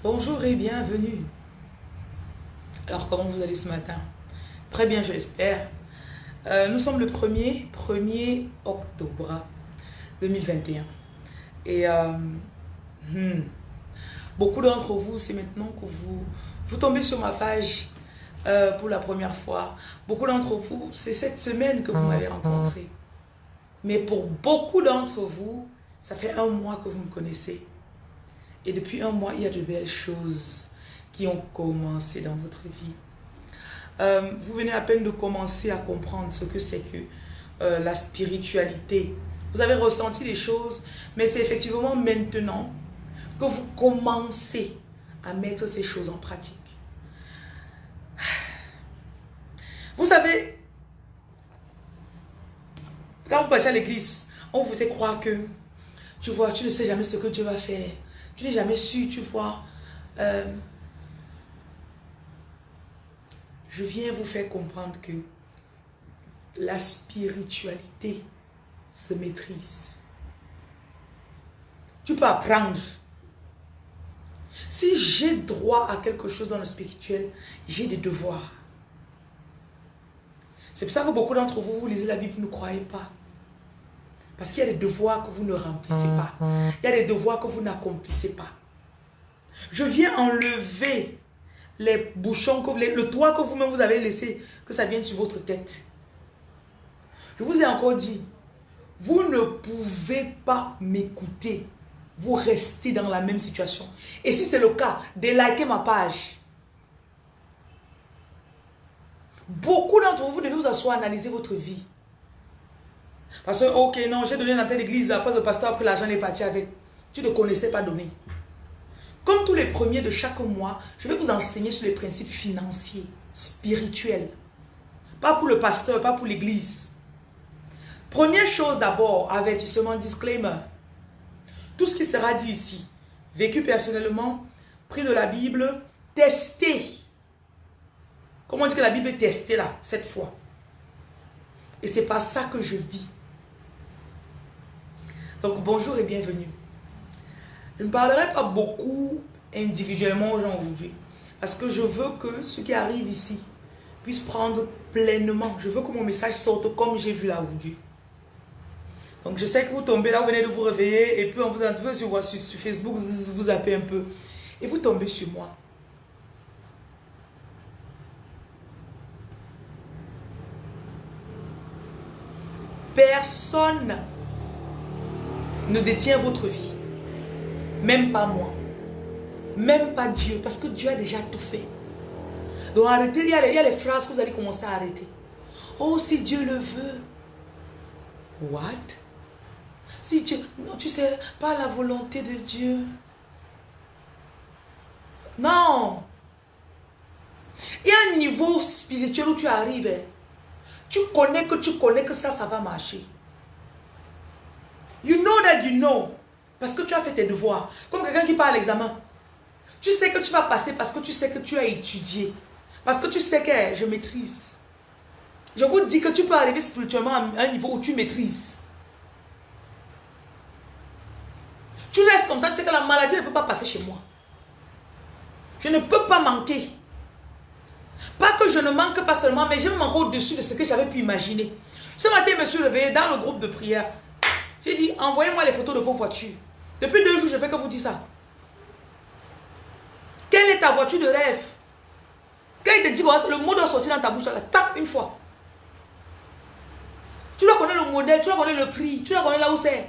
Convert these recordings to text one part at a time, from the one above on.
Bonjour et bienvenue. Alors, comment vous allez ce matin? Très bien, je l'espère. Euh, nous sommes le 1er, 1er octobre 2021. Et euh, hmm, beaucoup d'entre vous, c'est maintenant que vous, vous tombez sur ma page euh, pour la première fois. Beaucoup d'entre vous, c'est cette semaine que vous m'avez rencontré. Mais pour beaucoup d'entre vous, ça fait un mois que vous me connaissez. Et depuis un mois, il y a de belles choses qui ont commencé dans votre vie. Euh, vous venez à peine de commencer à comprendre ce que c'est que euh, la spiritualité. Vous avez ressenti des choses, mais c'est effectivement maintenant que vous commencez à mettre ces choses en pratique. Vous savez, quand vous partez à l'église, on vous fait croire que, tu vois, tu ne sais jamais ce que Dieu va faire. Tu n'es jamais su, tu vois. Euh, je viens vous faire comprendre que la spiritualité se maîtrise. Tu peux apprendre. Si j'ai droit à quelque chose dans le spirituel, j'ai des devoirs. C'est pour ça que beaucoup d'entre vous, vous lisez la Bible, ne croyez pas. Parce qu'il y a des devoirs que vous ne remplissez pas. Il y a des devoirs que vous n'accomplissez pas. Je viens enlever les bouchons, que le toit que vous-même vous avez laissé, que ça vienne sur votre tête. Je vous ai encore dit, vous ne pouvez pas m'écouter. Vous restez dans la même situation. Et si c'est le cas, délikez ma page. Beaucoup d'entre vous devez vous asseoir, analyser votre vie. Parce que, ok, non, j'ai donné dans telle église, après le pasteur, après l'argent est parti avec. Tu ne connaissais pas donner. Comme tous les premiers de chaque mois, je vais vous enseigner sur les principes financiers, spirituels. Pas pour le pasteur, pas pour l'église. Première chose d'abord, avertissement, disclaimer. Tout ce qui sera dit ici, vécu personnellement, pris de la Bible, testé. Comment on dit que la Bible est testée là, cette fois? Et c'est pas ça que je vis. Donc bonjour et bienvenue. Je ne parlerai pas beaucoup individuellement aux gens aujourd'hui. Parce que je veux que ceux qui arrivent ici puissent prendre pleinement. Je veux que mon message sorte comme j'ai vu là aujourd'hui. Donc je sais que vous tombez là, vous venez de vous réveiller et puis on vous entend sur, sur Facebook, vous, vous appelez un peu. Et vous tombez sur moi. Personne ne détient votre vie. Même pas moi. Même pas Dieu. Parce que Dieu a déjà tout fait. Donc arrêtez, il y, a les, phrases que vous allez commencer à arrêter. Oh, si Dieu le veut. What? Si Dieu... Non, tu sais, pas la volonté de Dieu. Non. Il y a un niveau spirituel où tu arrives. Hein. Tu connais que tu connais que ça, ça va marcher. You know that you know. Parce que tu as fait tes devoirs. Comme quelqu'un qui part à l'examen. Tu sais que tu vas passer parce que tu sais que tu as étudié. Parce que tu sais que je maîtrise. Je vous dis que tu peux arriver spirituellement à un niveau où tu maîtrises. Tu restes comme ça, tu sais que la maladie ne peut pas passer chez moi. Je ne peux pas manquer. Pas que je ne manque pas seulement, mais je manque au-dessus de ce que j'avais pu imaginer. Ce matin, je me suis réveillé dans le groupe de prière. J'ai dit, envoyez-moi les photos de vos voitures. Depuis deux jours, je fais que vous dire ça. Quelle est ta voiture de rêve? Quand il te dit le mot doit sortir dans ta bouche, là, tape une fois. Tu dois connaître le modèle, tu dois connaître le prix, tu dois connaître là où c'est.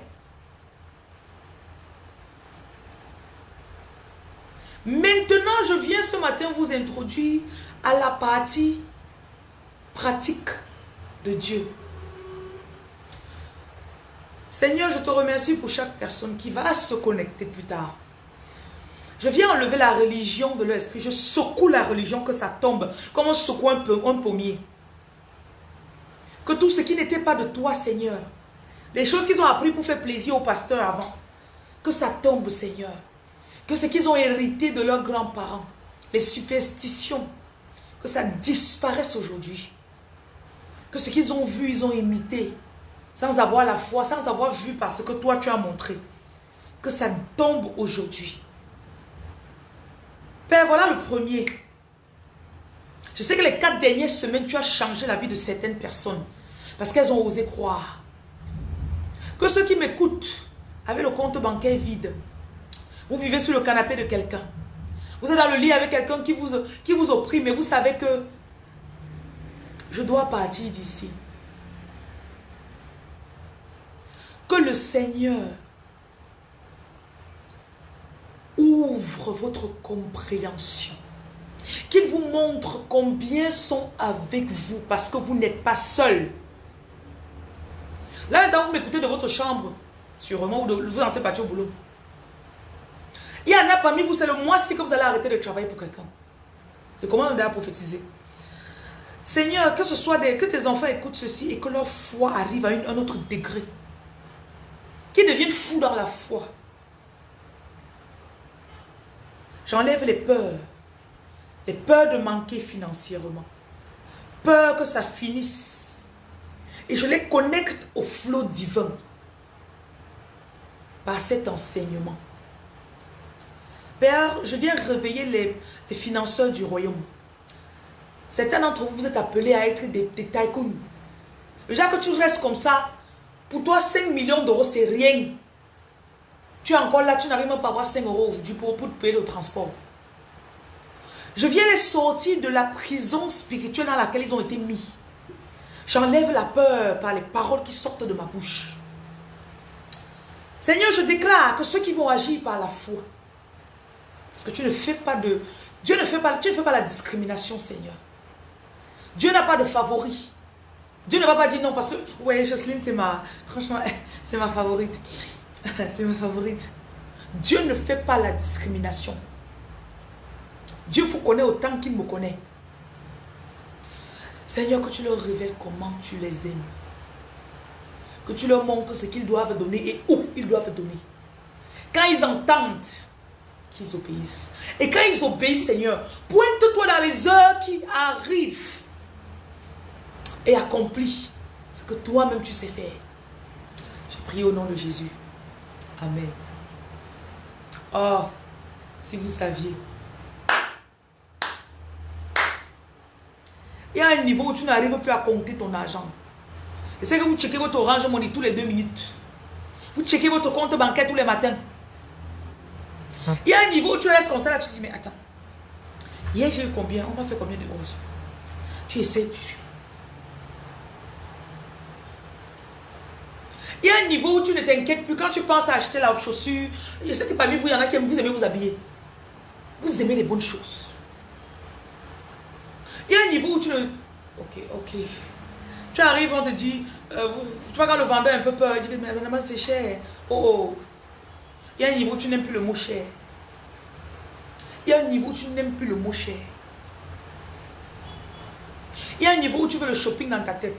Maintenant, je viens ce matin vous introduire à la partie pratique de Dieu. Seigneur, je te remercie pour chaque personne qui va se connecter plus tard. Je viens enlever la religion de l'esprit. Je secoue la religion, que ça tombe, comme on secoue un, un pommier. Que tout ce qui n'était pas de toi, Seigneur, les choses qu'ils ont appris pour faire plaisir au pasteur avant, que ça tombe, Seigneur. Que ce qu'ils ont hérité de leurs grands-parents, les superstitions, que ça disparaisse aujourd'hui. Que ce qu'ils ont vu, ils ont imité, sans avoir la foi, sans avoir vu parce que toi tu as montré. Que ça tombe aujourd'hui. Père, voilà le premier. Je sais que les quatre dernières semaines, tu as changé la vie de certaines personnes. Parce qu'elles ont osé croire. Que ceux qui m'écoutent avaient le compte bancaire vide. Vous vivez sur le canapé de quelqu'un. Vous êtes dans le lit avec quelqu'un qui vous, qui vous opprime et vous savez que je dois partir d'ici. Que le Seigneur ouvre votre compréhension. Qu'il vous montre combien sont avec vous parce que vous n'êtes pas seul. Là, maintenant, vous m'écoutez de votre chambre, sûrement, ou vous entrez partir au boulot. Il y en a parmi vous, c'est le mois-ci que vous allez arrêter de travailler pour quelqu'un. Et comment on a prophétisé Seigneur, que ce soit des, que tes enfants écoutent ceci et que leur foi arrive à un autre degré. Dans la foi. J'enlève les peurs. Les peurs de manquer financièrement. Peur que ça finisse. Et je les connecte au flot divin. Par cet enseignement. Père, je viens réveiller les, les financeurs du royaume. Certains d'entre vous, vous êtes appelés à être des, des tycoons. Déjà que tu restes comme ça, pour toi, 5 millions d'euros, c'est rien. Encore là, tu n'arrives même pas à avoir 5 euros pour, payer le transport. Je viens les sortir de la prison spirituelle dans laquelle ils ont été mis. J'enlève la peur par les paroles qui sortent de ma bouche. Seigneur, je déclare que ceux qui vont agir par la foi, parce que tu ne fais pas de... Dieu ne fait pas, tu ne fais pas la discrimination, Seigneur. Dieu n'a pas de favori. Dieu ne va pas dire non parce que, ouais, Jocelyne, c'est ma, franchement, c'est ma favorite. c'est ma favorite. Dieu ne fait pas la discrimination. Dieu vous connaît autant qu'il me connaît. Seigneur, que tu leur révèles comment tu les aimes. Que tu leur montres ce qu'ils doivent donner et où ils doivent donner. Quand ils entendent, qu'ils obéissent. Et quand ils obéissent, Seigneur, pointe-toi dans les heures qui arrivent et accomplis ce que toi-même tu sais faire. Je prie au nom de Jésus. Amen. Oh, si vous saviez. Il y a un niveau où tu n'arrives plus à compter ton argent. Et c'est que vous checkez votre orange money tous les deux minutes. Vous checkez votre compte bancaire tous les matins. Hein? Il y a un niveau où tu restes comme ça, là, tu te dis, mais attends. Hier, j'ai eu combien? On va faire combien de hausses Tu essaies. Il y a un niveau où tu ne t'inquiètes plus. Quand tu penses à acheter la chaussure, je sais que parmi vous, il y en a qui aiment, vous aimez vous habiller. Vous aimez les bonnes choses. Il y a un niveau où tu ne... Ok, ok. Tu arrives, on te dit, euh, tu vois quand le vendeur a un peu peur, il dit, mais vraiment c'est cher. Oh, oh. Il y a un niveau où tu n'aimes plus le mot cher. Il y a un niveau où tu n'aimes plus le mot cher. Il y a un niveau où tu veux le shopping dans ta tête.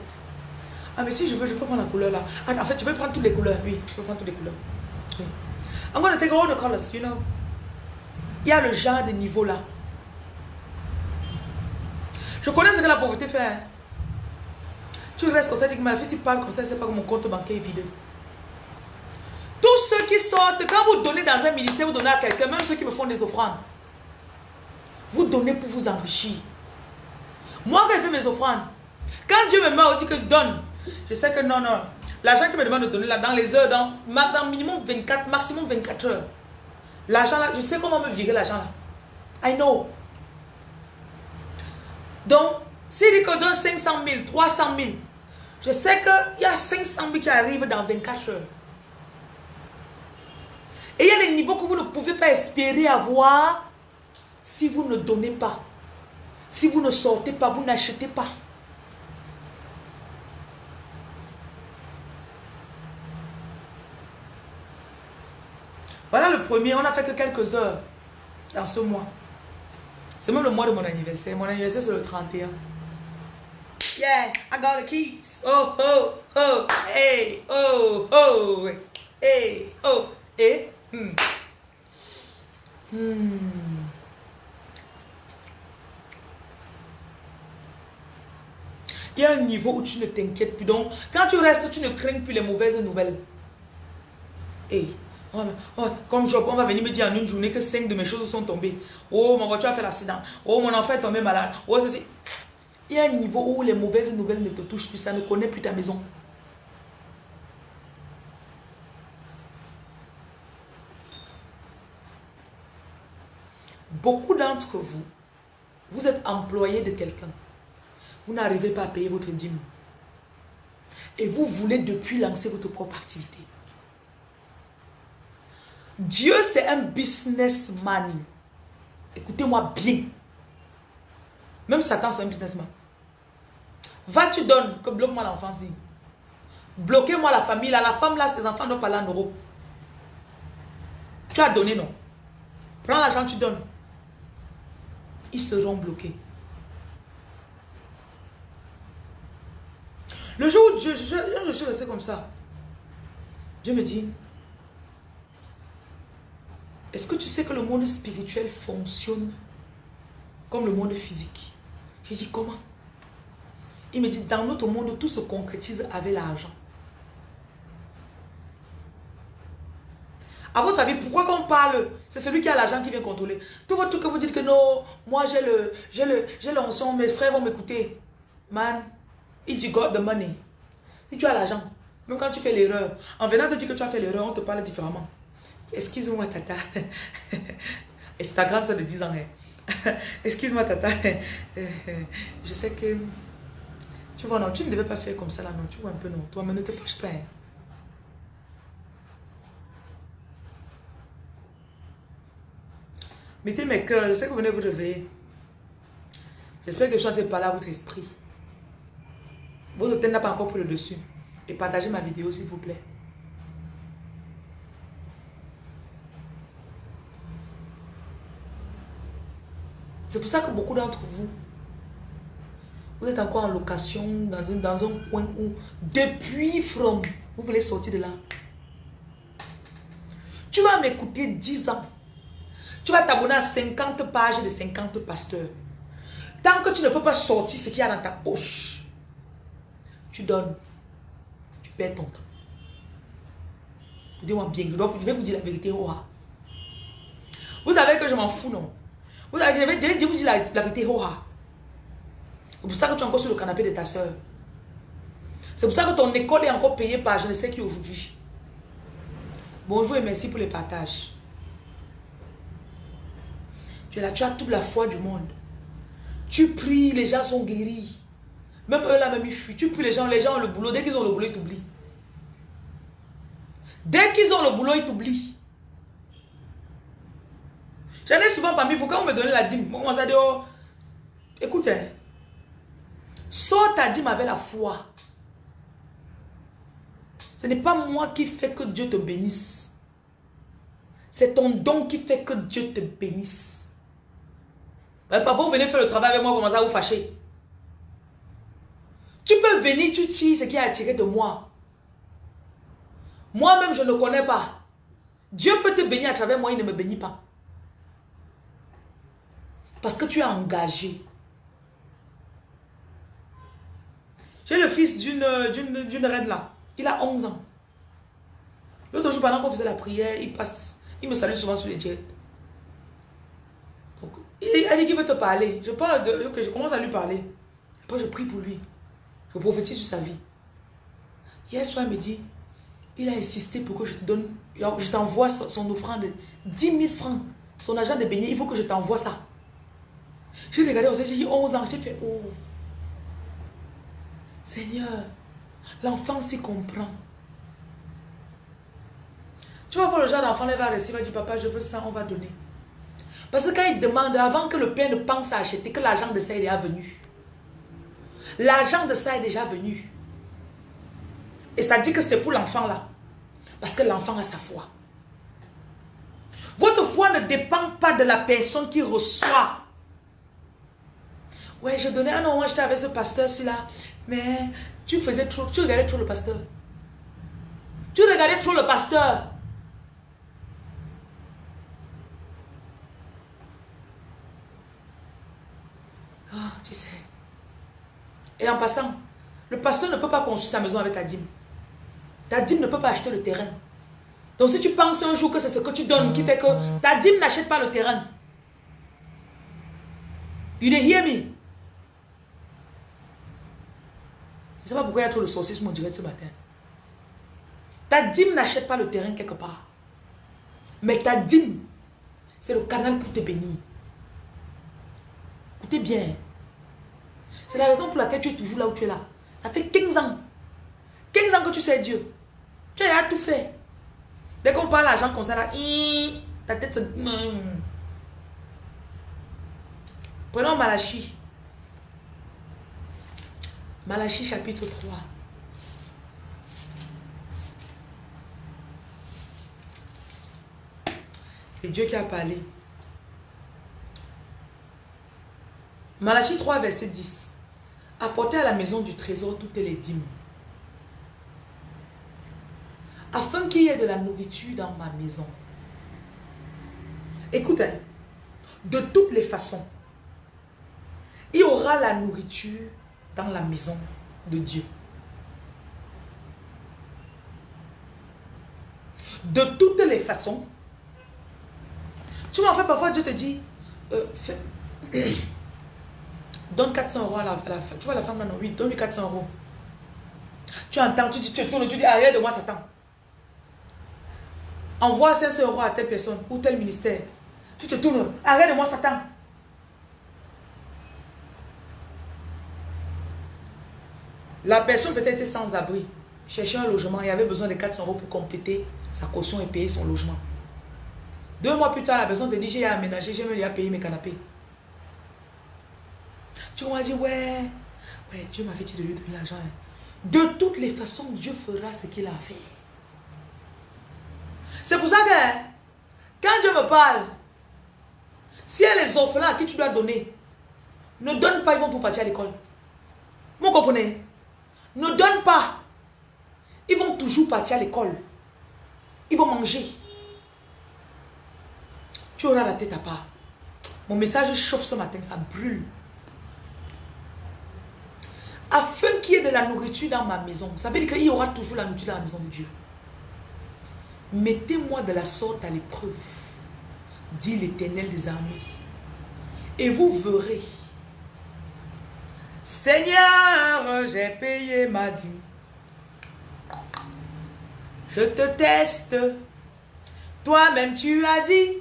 Ah, mais si je veux, je peux prendre la couleur là. Ah, en fait, tu veux prendre toutes les couleurs. Oui, je peux prendre toutes les couleurs. Oui. I'm going to take all the colors, you know. Il y a le genre de niveau là. Je connais ce que la pauvreté fait. Hein. Tu restes comme ça, tu dis que ma fille, si parle comme ça, c'est pas que mon compte bancaire est vide. Tous ceux qui sortent, quand vous donnez dans un ministère, vous donnez à quelqu'un, même ceux qui me font des offrandes. Vous donnez pour vous enrichir. Moi, quand je fais mes offrandes, quand Dieu me met, on dit que donne. Je sais que non, non. L'argent qu'il me demande de donner là, dans les heures, dans, dans minimum 24, maximum 24 heures. L'argent là, je sais comment me virer l'argent là. I know. Donc, dit que donne 500 000, 300 000, je sais qu'il y a 500 000 qui arrivent dans 24 heures. Et il y a les niveaux que vous ne pouvez pas espérer avoir si vous ne donnez pas. Si vous ne sortez pas, vous n'achetez pas. Voilà le premier, on n'a fait que quelques heures dans ce mois. C'est même le mois de mon anniversaire. Mon anniversaire, c'est le 31. Yeah, I got the keys. Oh, oh, oh, hey, oh, oh, hey, oh, et, hmm. Hmm. Il y a un niveau où tu ne t'inquiètes plus. Donc, quand tu restes, tu ne crains plus les mauvaises nouvelles. Hey, comme Job, on va venir me dire en une journée que cinq de mes choses sont tombées. Oh, ma voiture a fait l'accident. Oh, mon enfant est tombé malade. Oh, ceci. Il y a un niveau où les mauvaises nouvelles ne te touchent plus. Ça ne connaît plus ta maison. Beaucoup d'entre vous, vous êtes employé de quelqu'un. Vous n'arrivez pas à payer votre dîme. Et vous voulez depuis lancer votre propre activité. Dieu, c'est un businessman. Écoutez-moi bien. Même Satan, c'est un businessman. Va, tu donnes, que bloque-moi l'enfance. Bloquez-moi la famille. La femme, là, ses enfants n'ont pas en euros. Tu as donné, non? Prends l'argent, tu donnes ils seront bloqués. Le jour où je, je, suis resté comme ça, Dieu me dit, est-ce que tu sais que le monde spirituel fonctionne comme le monde physique? J'ai dit, comment? Il me dit, dans notre monde, tout se concrétise avec l'argent. À votre avis, pourquoi qu'on parle? C'est celui qui a l'argent qui vient contrôler. Tout votre truc que vous dites que non, moi j'ai le, le, mes frères vont m'écouter. Man, if you got the money, si tu as l'argent, même quand tu fais l'erreur, en venant te dire que tu as fait l'erreur, on te parle différemment. Excuse-moi, tata. C'est ta grande soeur de 10 ans. Hein. Excuse-moi, tata. Je sais que... Tu vois, non, tu ne devais pas faire comme ça là, non. Tu vois un peu, non. Toi, mais ne te fâche pas. Hein. Mettez mes cœurs, je sais que vous venez vous réveiller. J'espère que je suis en train de parler à votre esprit. Votre tête n'a pas encore pris le dessus. Et partagez ma vidéo s'il vous plaît. C'est pour ça que beaucoup d'entre vous, vous êtes encore en location dans un, dans un coin où, depuis From, vous voulez sortir de là. Tu vas m'écouter 10 ans. Tu vas t'abonner à 50 pages de 50 pasteurs. Tant que tu ne peux pas sortir ce qu'il y a dans ta poche, tu donnes. Tu perds ton temps. Dis-moi bien, je vais vous dire la vérité. Vous savez que je m'en fous, non? Vous savez, je vous dire la, vérité. Oh, ah. C'est pour ça que tu es encore sur le canapé de ta soeur. C'est pour ça que ton école est encore payée par je ne sais qui aujourd'hui. Bonjour et merci pour les partages. Tu es là, tu as toute la foi du monde. Tu pries, les gens sont guéris. Même eux là, même ils fuient. Tu pries les gens, les gens ont le boulot. Dès qu'ils ont le boulot, ils t'oublient. Dès qu'ils ont le boulot, ils t'oublient. J'en ai souvent parmi vous, quand on me donnait la dîme, on m'a dit, oh, écoute, hein, sors ta dîme avec la foi. Ce n'est pas moi qui fais que Dieu te bénisse. C'est ton don qui fait que Dieu te bénisse. Papa, vous venez faire le travail avec moi, comment ça vous fâcher Tu peux venir, tu tires ce qui est attiré de moi. Moi-même, je ne connais pas. Dieu peut te bénir à travers moi, il ne me bénit pas. Parce que tu es engagé. J'ai le fils d'une reine là. Il a 11 ans. L'autre jour, pendant qu'on faisait la prière, il passe. Il me salue souvent sur les jets. Il dit qu'il veut te parler. Je je commence à lui parler. Après, je prie pour lui. Je prophétise sur sa vie. Hier soir, il me dit, il a insisté pour que je te donne, je t'envoie son offrande de 10 000 francs. Son agent de beignet, il faut que je t'envoie ça. J'ai regardé j'ai dit 11 ans, j'ai fait, oh. Seigneur, l'enfant s'y comprend. Tu vas voir le genre d'enfant, il va rester, il va dire, papa, je veux ça, on va donner. Parce que quand il demande, avant que le père ne pense à acheter, que l'argent de ça est déjà venu. L'argent de ça est déjà venu. Et ça dit que c'est pour l'enfant là. Parce que l'enfant a sa foi. Votre foi ne dépend pas de la personne qui reçoit. Ouais, je donnais, ah non, moi j'étais avec ce pasteur-ci là. Mais tu faisais trop, tu regardais trop le pasteur. Tu regardais trop le pasteur. Ah, tu sais. Et en passant, le pasteur ne peut pas construire sa maison avec ta dîme. Ta dîme ne peut pas acheter le terrain. Donc si tu penses un jour que c'est ce que tu donnes qui fait que ta dîme n'achète pas le terrain. You hear me? Je ne sais pas pourquoi il y a trop de sorciers mon direct ce matin. Ta dîme n'achète pas le terrain quelque part. Mais ta dîme, c'est le canal pour te bénir. Écoutez bien. C'est la raison pour laquelle tu es toujours là où tu es là. Ça fait 15 ans. 15 ans que tu sais Dieu. Tu as tout fait. Dès qu'on parle l'argent comme ça, là, ta tête se... Prenons Malachi. Malachi chapitre 3. C'est Dieu qui a parlé. Malachi 3, verset 10. Apportez à la maison du trésor toutes les dîmes. Afin qu'il y ait de la nourriture dans ma maison. Écoutez, de toutes les façons, il y aura la nourriture dans la maison de Dieu. De toutes les façons, tu m'en fais parfois, Dieu te dit, euh, donne 400 euros à la, femme. Tu vois la femme là, non, oui, donne-lui 400 euros. Tu entends, tu, dis, tu tournes, tu dis, arrête de moi, Satan. Envoie 500 euros à telle personne ou tel ministère. Tu te tournes, arrête de moi, Satan. La personne peut-être sans abri, cherchait un logement et avait besoin de 400 euros pour compléter sa caution et payer son logement. Deux mois plus tard, la personne te dit, j'ai aménagé, j'ai même payé mes canapés. Tu vas dire, ouais, ouais, Dieu m'a fait de lui donner l'argent. Hein. De toutes les façons, Dieu fera ce qu'il a fait. C'est pour ça que, quand Dieu me parle, si elle les orphelins à qui tu dois donner, ne donne pas, ils vont tout partir à l'école. Vous comprenez? Ne donne pas. Ils vont toujours partir à l'école. Ils vont manger. Tu auras la tête à part. Mon message chauffe ce matin, ça brûle. Afin qu'il y ait de la nourriture dans ma maison. Ça veut dire qu'il y aura toujours la nourriture dans la maison de Dieu. Mettez-moi de la sorte à l'épreuve, dit l'Éternel des armées. Et vous verrez. Seigneur, j'ai payé ma dîme. Je te teste. Toi-même tu as dit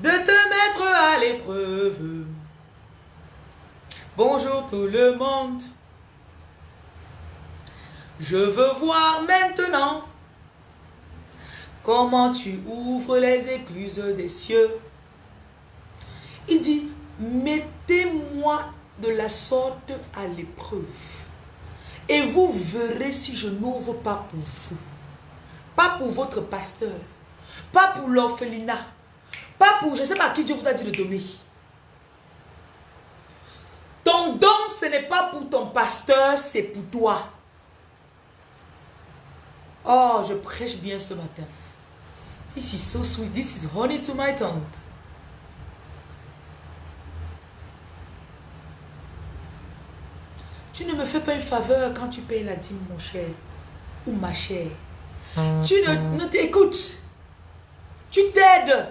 de te mettre à l'épreuve. Bonjour tout le monde. Je veux voir maintenant comment tu ouvres les écluses des cieux. Il dit, mettez-moi de la sorte à l'épreuve. Et vous verrez si je n'ouvre pas pour vous. Pas pour votre pasteur. Pas pour l'orphelinat. Pas pour, je sais pas qui Dieu vous a dit de donner. Ton don, ce n'est pas pour ton pasteur, c'est pour toi. Oh, je prêche bien ce matin. This is so sweet. This is honey to my tongue. Tu ne me fais pas une faveur quand tu payes la dîme, mon cher. Ou ma chère. Tu ne, ne t'écoutes. Tu t'aides.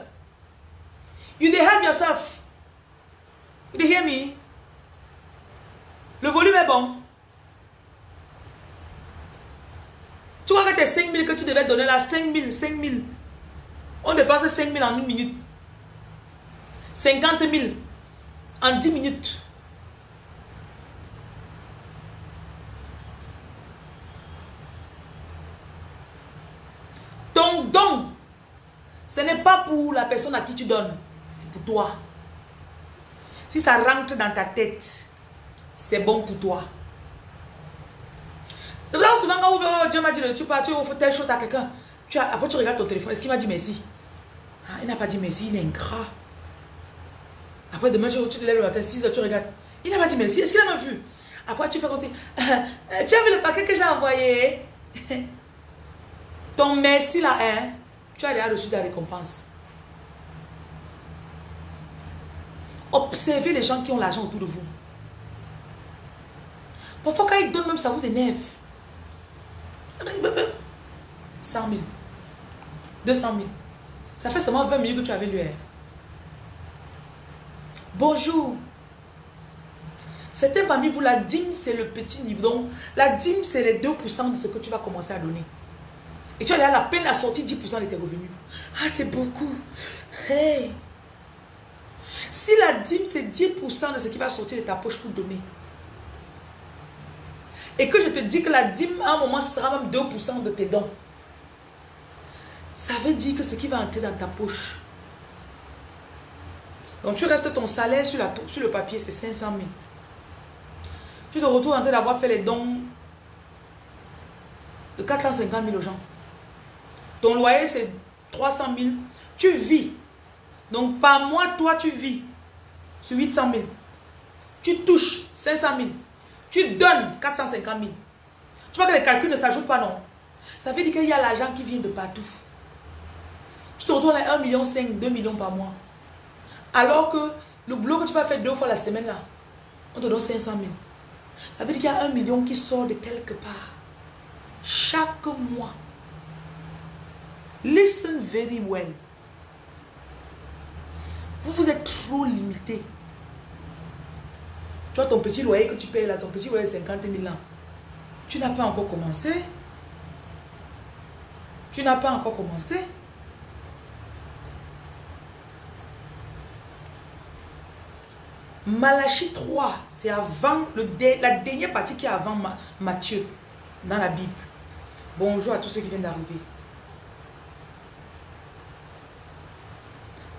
You help yourself. You hear me? Le volume est bon. Tu vois que tes 5 000 que tu devais donner là, 5 000, 5 000. On dépasse 5 000 en une minute. 50 000 en 10 minutes. Ton don, ce n'est pas pour la personne à qui tu donnes, c'est pour toi. Si ça rentre dans ta tête, c'est bon pour toi. C'est pour ça que souvent quand oh, Dieu m'a dit, tu pars, tu offres telle chose à quelqu'un, après tu regardes ton téléphone, est-ce qu'il m'a dit merci? Ah, Il n'a pas dit merci, il est ingrat. Après demain, tu, te lèves le matin, 6 heures, tu regardes, il n'a pas dit merci, est-ce qu'il a même vu? Après tu fais comme si, tu as vu le paquet que j'ai envoyé? Ton merci là, hein, tu as déjà reçu ta récompense. Observez les gens qui ont l'argent autour de vous. Parfois, quand ils donnent même, ça vous énerve. 100 000. 200 000. Ça fait seulement 20 minutes que tu avais lu. Bonjour. Certains parmi vous, la dîme, c'est le petit niveau. Donc, la dîme, c'est les 2% de ce que tu vas commencer à donner. Et tu as la peine à sortir 10% de tes revenus. Ah, c'est beaucoup. Hey. Si la dîme, c'est 10% de ce qui va sortir de ta poche pour donner. Et que je te dis que la dîme, à un moment, ce sera même 2% de tes dons. Ça veut dire que ce qui va entrer dans ta poche. Donc tu restes ton salaire sur, sur le papier, c'est 500 000. Tu te retrouves en train d'avoir fait les dons de 450 000 aux gens. Ton loyer, c'est 300 000. Tu vis. Donc, par mois, toi, tu vis sur 800 000. Tu touches 500 000. Tu donnes 450 000. Tu vois que les calculs ne s'ajoutent pas, non Ça veut dire qu'il y a l'argent qui vient de partout. Tu te retrouves à 1,5 million, 2 millions par mois. Alors que le boulot que tu vas faire deux fois la semaine, là, on te donne 500 000. Ça veut dire qu'il y a un million qui sort de quelque part. Chaque mois. Listen very well. Vous, vous êtes trop limité. Tu vois ton petit loyer que tu payes là, ton petit loyer 50 000 ans. Tu n'as pas encore commencé. Tu n'as pas encore commencé. Malachie 3, c'est avant le la dernière partie qui est avant Matthieu dans la Bible. Bonjour à tous ceux qui viennent d'arriver.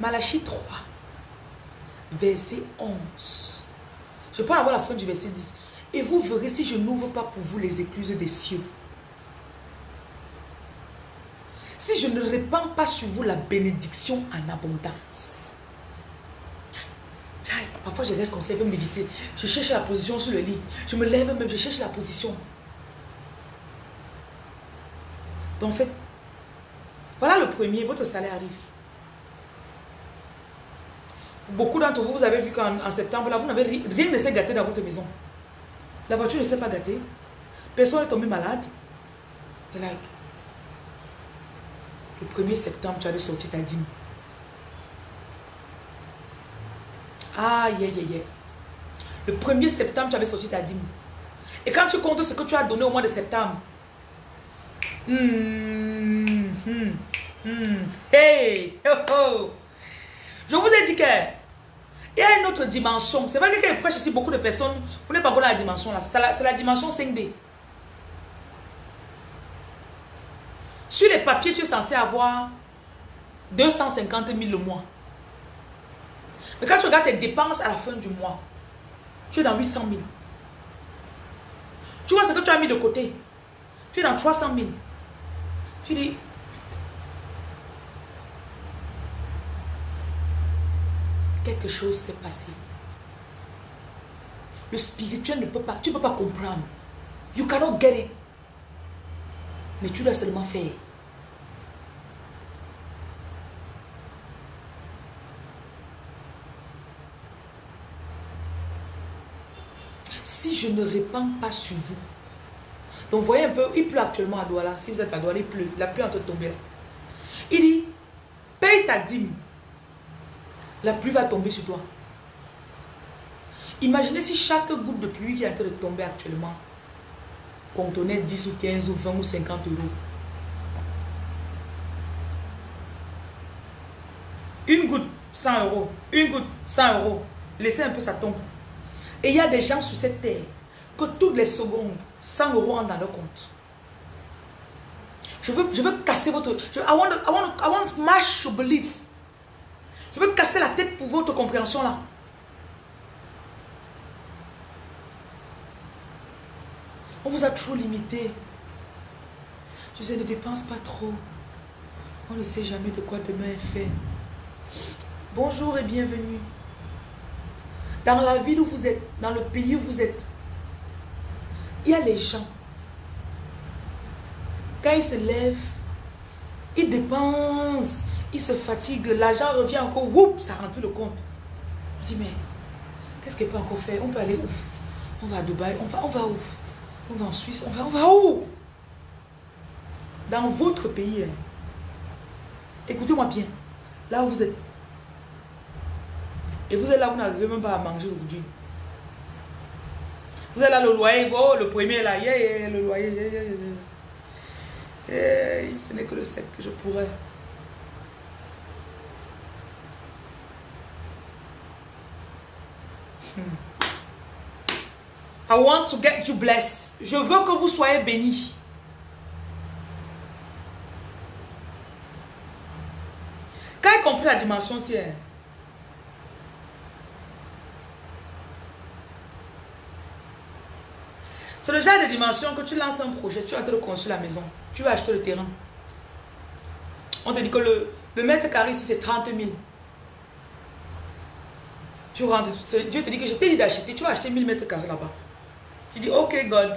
Malachie 3, verset 11. Je peux avoir la fin du verset 10. Et vous verrez si je n'ouvre pas pour vous les écluses des cieux. Si je ne répands pas sur vous la bénédiction en abondance. Parfois je reste comme je méditer. Je cherche la position sur le lit. Je me lève même, je cherche la position. Donc en fait, voilà le premier, votre salaire arrive. Beaucoup d'entre vous, vous avez vu qu'en septembre, là, vous n'avez rien ne s'est gâté dans votre maison. La voiture ne s'est pas gâtée. Personne n'est tombé malade. le 1er septembre, tu avais sorti ta dîme. Aïe, aïe, aïe. Le 1er septembre, tu avais sorti ta dîme. Et quand tu comptes ce que tu as donné au mois de septembre, hmm, hmm, hmm, hey, je vous ai dit que il y a une autre dimension. C'est vrai que quand je prêche ici, beaucoup de personnes, vous n'êtes pas encore dans la dimension là. C'est la, la, dimension 5D. Sur les papiers, tu es censé avoir 250 000 le mois. Mais quand tu regardes tes dépenses à la fin du mois, tu es dans 800 000. Tu vois ce que tu as mis de côté? Tu es dans 300 000. Tu dis, quelque chose s'est passé. Le spirituel ne peut pas, tu ne peux pas comprendre. You cannot get it. Mais tu dois seulement faire. Si je ne répands pas sur vous, donc voyez un peu, il pleut actuellement à Douala. Si vous êtes à Douala, il pleut. La pluie est en train de tomber là. Il dit, paye ta dîme la pluie va tomber sur toi. Imaginez si chaque goutte de pluie qui est en train de tomber actuellement contenait 10 ou 15 ou 20 ou 50 euros. Une goutte, 100 euros. Une goutte, 100 euros. Laissez un peu, ça tombe. Et il y a des gens sur cette terre que toutes les secondes, 100 euros entrent dans leur compte. Je veux, je veux casser votre... Je, I, want, I, want, I want smash your belief. Je veux casser la tête pour votre compréhension là. On vous a trop limité. Je sais, ne dépense pas trop. On ne sait jamais de quoi demain est fait. Bonjour et bienvenue. Dans la ville où vous êtes, dans le pays où vous êtes, il y a les gens. Quand ils se lèvent, ils dépensent il se fatigue, l'argent revient encore, whoop, ça rentre le compte. Il dit, mais qu'est-ce qu'il peut encore faire? On peut aller où? On va à Dubaï, on va, on va où? On va en Suisse, on va, on va où? Dans votre pays, hein. écoutez-moi bien, là où vous êtes, et vous êtes là, vous n'arrivez même pas à manger aujourd'hui. Vous êtes là, le loyer, oh, le premier là, le loyer, ce n'est que le 7 que je pourrais. I want to get you blessed. Je veux que vous soyez bénis. Quand il compris la dimension, c'est... C'est le genre de dimension que tu lances un projet, tu vas te construire la maison, tu vas acheter le terrain. On te dit que le, le mètre carré ici c'est 30 000. Tu rentres, Dieu te dit que je t'ai dit d'acheter, tu vas acheter 1000 mètres carrés là-bas. Tu dis, ok God.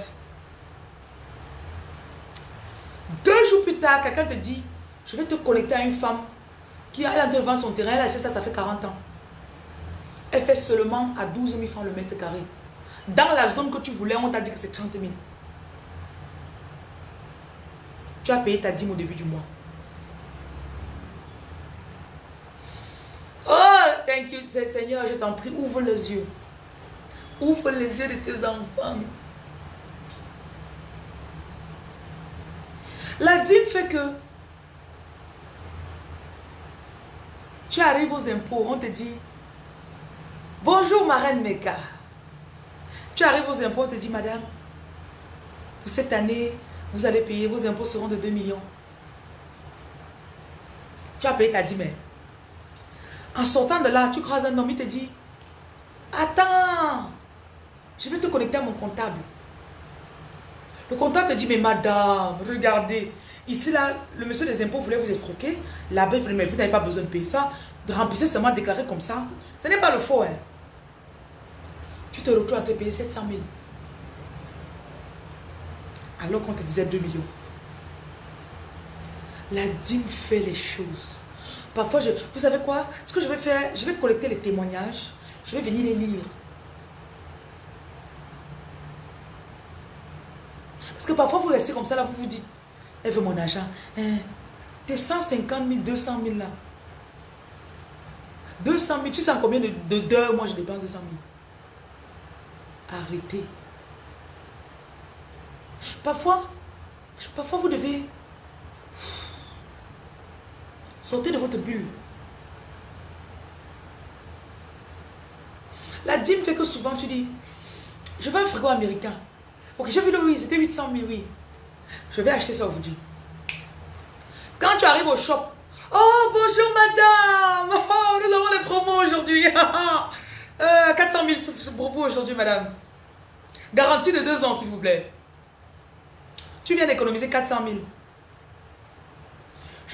Deux jours plus tard, quelqu'un te dit, je vais te connecter à une femme qui a devant son terrain, elle a acheté ça, ça fait 40 ans. Elle fait seulement à 12 000 francs le mètre carré. Dans la zone que tu voulais, on t'a dit que c'est 30 000. Tu as payé ta dîme au début du mois. Oh, thank you, Seigneur, je t'en prie, ouvre les yeux. Ouvre les yeux de tes enfants. La dîme fait que tu arrives aux impôts, on te dit Bonjour ma reine Meka. Tu arrives aux impôts, on te dit Madame, pour cette année, vous allez payer, vos impôts seront de 2 millions. Tu as payé ta dîme. En sortant de là, tu croises un homme, il te dit Attends, je vais te connecter à mon comptable. Le comptable te dit, mais madame, regardez. Ici, là, le monsieur des impôts voulait vous escroquer. Là-bas, mais vous n'avez pas besoin de payer ça. De remplir seulement déclaré comme ça. Ce n'est pas le faux. Hein. Tu te retrouves à te payer 700 000. Alors qu'on te disait 2 millions. La dîme fait les choses. Parfois, je, vous savez quoi? Ce que je vais faire, je vais collecter les témoignages. Je vais venir les lire. Parce que parfois, vous restez comme ça, là, vous vous dites, elle veut mon argent. Hein? T'es 150 000, 200 000 là. 200 000, tu sais combien de, deux moi je dépense 200 000 Arrêtez. Parfois, parfois vous devez sortir de votre bulle. La dîme fait que souvent tu dis, je veux un frigo américain. Ok, j'ai vu le oui, c'était 800 000, oui. Je vais acheter ça aujourd'hui. Quand tu arrives au shop, oh bonjour madame, oh, nous avons les promos aujourd'hui. euh, 400 000 pour vous aujourd'hui madame. Garantie de deux ans s'il vous plaît. Tu viens d'économiser 400 000.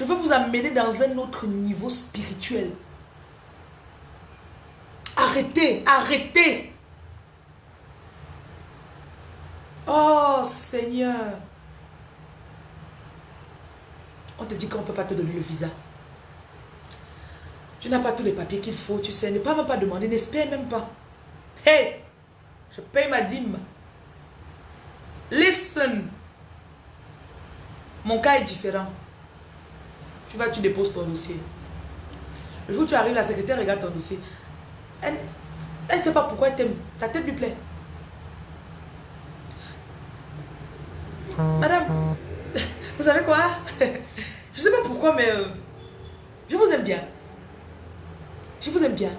Je veux vous amener dans un autre niveau spirituel. Arrêtez, arrêtez. Oh Seigneur. On te dit qu'on ne peut pas te donner le visa. Tu n'as pas tous les papiers qu'il faut, tu sais. Ne pas même pas demander, n'espère même pas. Hey, je paye ma dîme. Listen. Mon cas est différent. Tu vas, tu déposes ton dossier. Le jour où tu arrives, la secrétaire regarde ton dossier. Elle ne sait pas pourquoi elle t'aime. Ta tête lui plaît. Madame, vous savez quoi? Je ne sais pas pourquoi, mais euh, je vous aime bien. Je vous aime bien.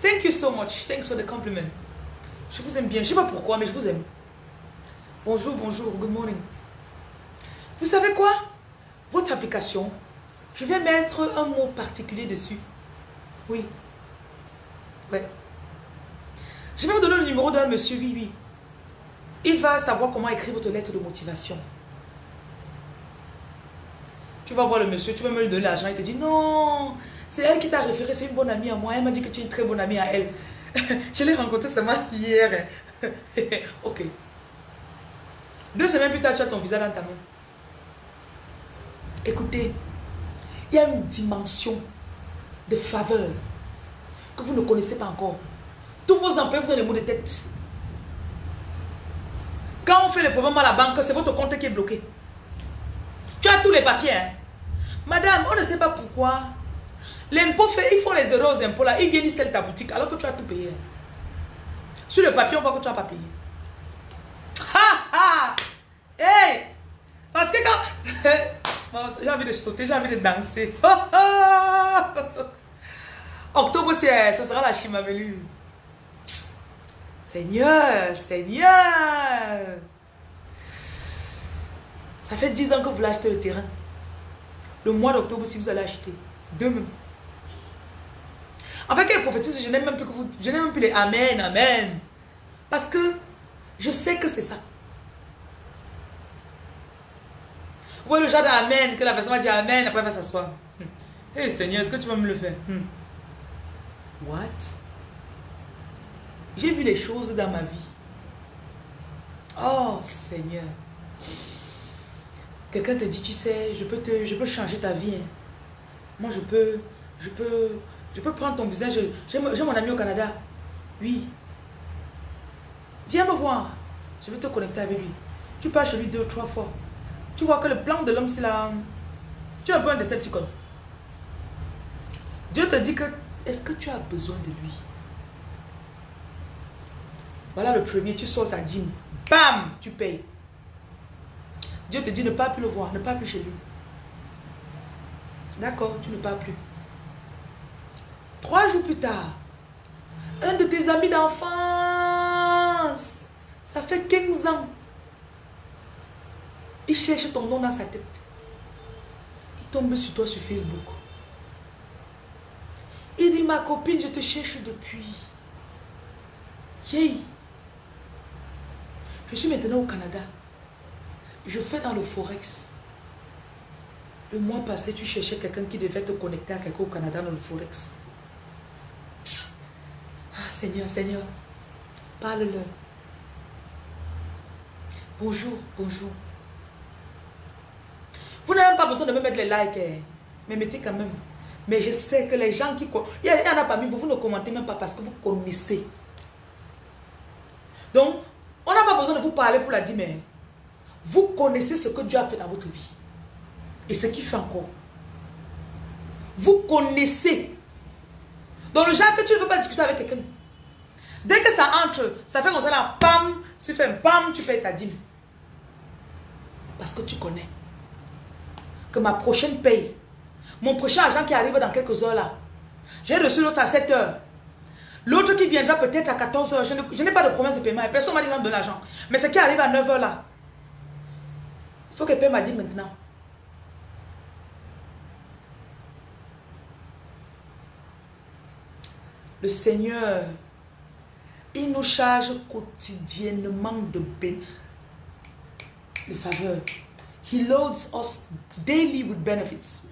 Thank you so much. Thanks for the compliment. Je vous aime bien. Je ne sais pas pourquoi, mais je vous aime. Bonjour, bonjour, good morning. Vous savez quoi? Votre application, je vais mettre un mot particulier dessus. Oui. Ouais. Je vais vous donner le numéro d'un monsieur, oui, oui. Il va savoir comment écrire votre lettre de motivation. Tu vas voir le monsieur, tu vas me lui donner l'argent, il te dit non, c'est elle qui t'a référé, c'est une bonne amie à moi. Elle m'a dit que tu es une très bonne amie à elle. Je l'ai rencontrée seulement hier. ok. Deux semaines plus tard, tu as ton visa dans ta main. Écoutez, il y a une dimension de faveur que vous ne connaissez pas encore. Tous vos employés vous ont les mots de tête. Quand on fait les problèmes à la banque, c'est votre compte qui est bloqué. Tu as tous les papiers. Hein. Madame, on ne sait pas pourquoi. L'impôt fait, ils font les euros aux impôts là, ils viennent, ils scellent ta boutique alors que tu as tout payé. Sur le papier, on voit que tu n'as pas payé. Ha ha! Hey! Parce que quand. j'ai envie de sauter, j'ai envie de danser. Octobre, ce sera la chimamelu. Seigneur, Seigneur. Ça fait 10 ans que vous l'achetez le terrain. Le mois d'octobre, si vous allez acheter. Demain. En fait, qu'elle prophétise, je n'aime même plus que vous. Je n'aime même plus les Amen, Amen. Parce que je sais que c'est ça. Vous voyez le genre d'Amen, que la personne va dire Amen, après elle va s'asseoir. Hé hey, Seigneur, est-ce que tu vas me le faire? Hmm. What? J'ai vu les choses dans ma vie. Oh Seigneur. Quelqu'un te dit, tu sais, je peux, te, je peux changer ta vie. Hein. Moi, je peux, je peux, je peux prendre ton business. J'ai mon ami au Canada. Oui. Viens me voir. Je vais te connecter avec lui. Tu pars chez lui deux ou trois fois. Tu vois que le plan de l'homme, c'est là. Tu es un peu un décepticon. Dieu te dit que, est-ce que tu as besoin de lui? Voilà le premier, tu sors ta dîme. Bam, tu payes. Dieu te dit ne pas plus le voir, ne pas plus chez lui. D'accord, tu ne pars plus. Trois jours plus tard, un de tes amis d'enfance, ça fait 15 ans, il cherche ton nom dans sa tête. Il tombe sur toi sur Facebook. Il dit, ma copine, je te cherche depuis. Yay. Je suis maintenant au Canada. Je fais dans le Forex. Le mois passé, tu cherchais quelqu'un qui devait te connecter à quelqu'un au Canada dans le Forex. Ah, Seigneur, Seigneur, parle-leur. Bonjour, bonjour. Vous n'avez pas besoin de me mettre les likes, hein. mais mettez quand même. Mais je sais que les gens qui... Il y en a parmi vous, vous ne commentez même pas parce que vous connaissez. Donc, on n'a pas besoin de vous parler pour la dire, mais vous connaissez ce que Dieu a fait dans votre vie. Et ce qu'il fait encore. Vous connaissez. Dans le genre que tu ne veux pas discuter avec quelqu'un. Dès que ça entre, ça fait comme ça là, pam, tu fais pam, tu payes ta dîme. Parce que tu connais. Que ma prochaine paye, mon prochain agent qui arrive dans quelques heures là, j'ai reçu l'autre à 7 heures. L'autre qui viendra peut-être à 14 heures, je n'ai pas de promesse de paiement. Personne m'a dit de l'argent. Mais ce qui arrive à 9 heures là, il faut que paie m'a dit maintenant. Le Seigneur, il nous charge quotidiennement de, de faveurs. He loads us daily with benefits.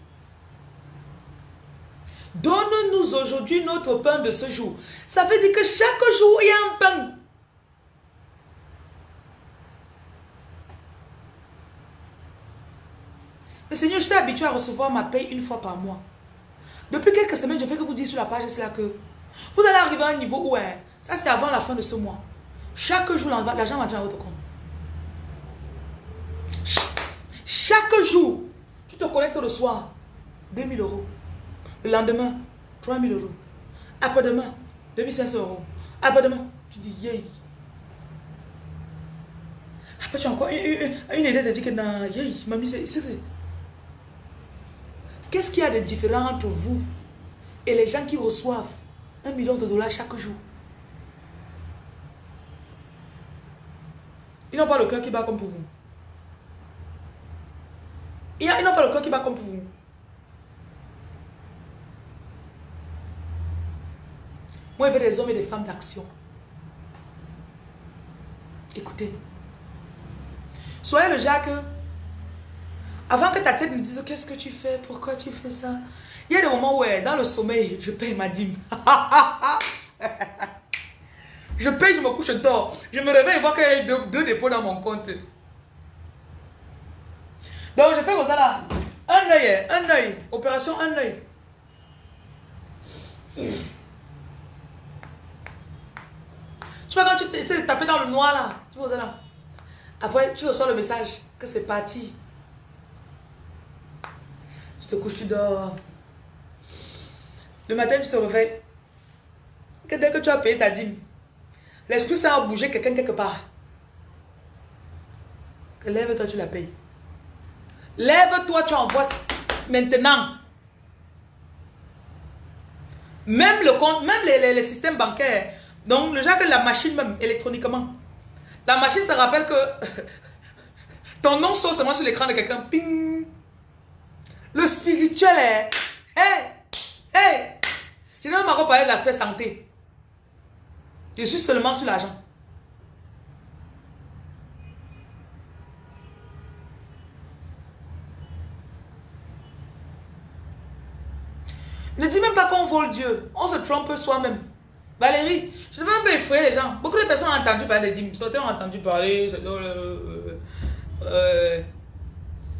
Donne-nous aujourd'hui notre pain de ce jour. Ça veut dire que chaque jour, il y a un pain. Mais Seigneur, je t'ai habitué à recevoir ma paye une fois par mois. Depuis quelques semaines, je fais que vous dire sur la page, c'est là que vous allez arriver à un niveau où, hein, ça c'est avant la fin de ce mois. Chaque jour, l'argent va dans votre compte. Chaque jour, tu te connectes le soir, 2000 euros. Le lendemain, 3000 euros. Après-demain, 2500 euros. Après-demain, tu dis, yay. Après, tu as encore une, idée de dire que, non, yay, mamie, c'est... Qu'est-ce qu'il y a de différent entre vous et les gens qui reçoivent un million de dollars chaque jour? Ils n'ont pas le cœur qui bat comme pour vous. Ils n'ont pas le cœur qui bat comme pour vous. Moi, je veux des hommes et des femmes d'action. Écoutez. Soyez le Jacques. Avant que ta tête me dise qu'est-ce que tu fais, pourquoi tu fais ça? Il y a des moments où, dans le sommeil, je paye ma dîme. je paye, je me couche, je dors. Je me réveille et vois qu'il y a deux, deux, dépôts dans mon compte. Donc, je fais comme ça là. Un œil, un œil. Opération un œil. Tu vois, quand tu t'es tapé dans le noir là, tu vois là. Après, tu reçois le message que c'est parti. Tu te couches, tu dors. Le matin, tu te réveilles. Que dès que tu as payé ta dîme, l'esprit ça a bougé quelqu'un quelque part. Lève-toi, tu la payes. Lève-toi, tu envoies maintenant. Même le compte, même les, systèmes bancaires. Donc, le genre que la machine même, électroniquement. La machine, ça rappelle que ton nom sort seulement sur l'écran de quelqu'un. Ping. Le spirituel est... Hey! Hey! Je n'ai même pas parlé de l'aspect santé. Je suis seulement sur l'argent. Ne dis même pas qu'on vole Dieu. On se trompe soi-même. Valérie, je ne veux même pas effrayer les gens. Beaucoup de personnes ont entendu parler des dîmes. Certains ont entendu parler. Euh, euh,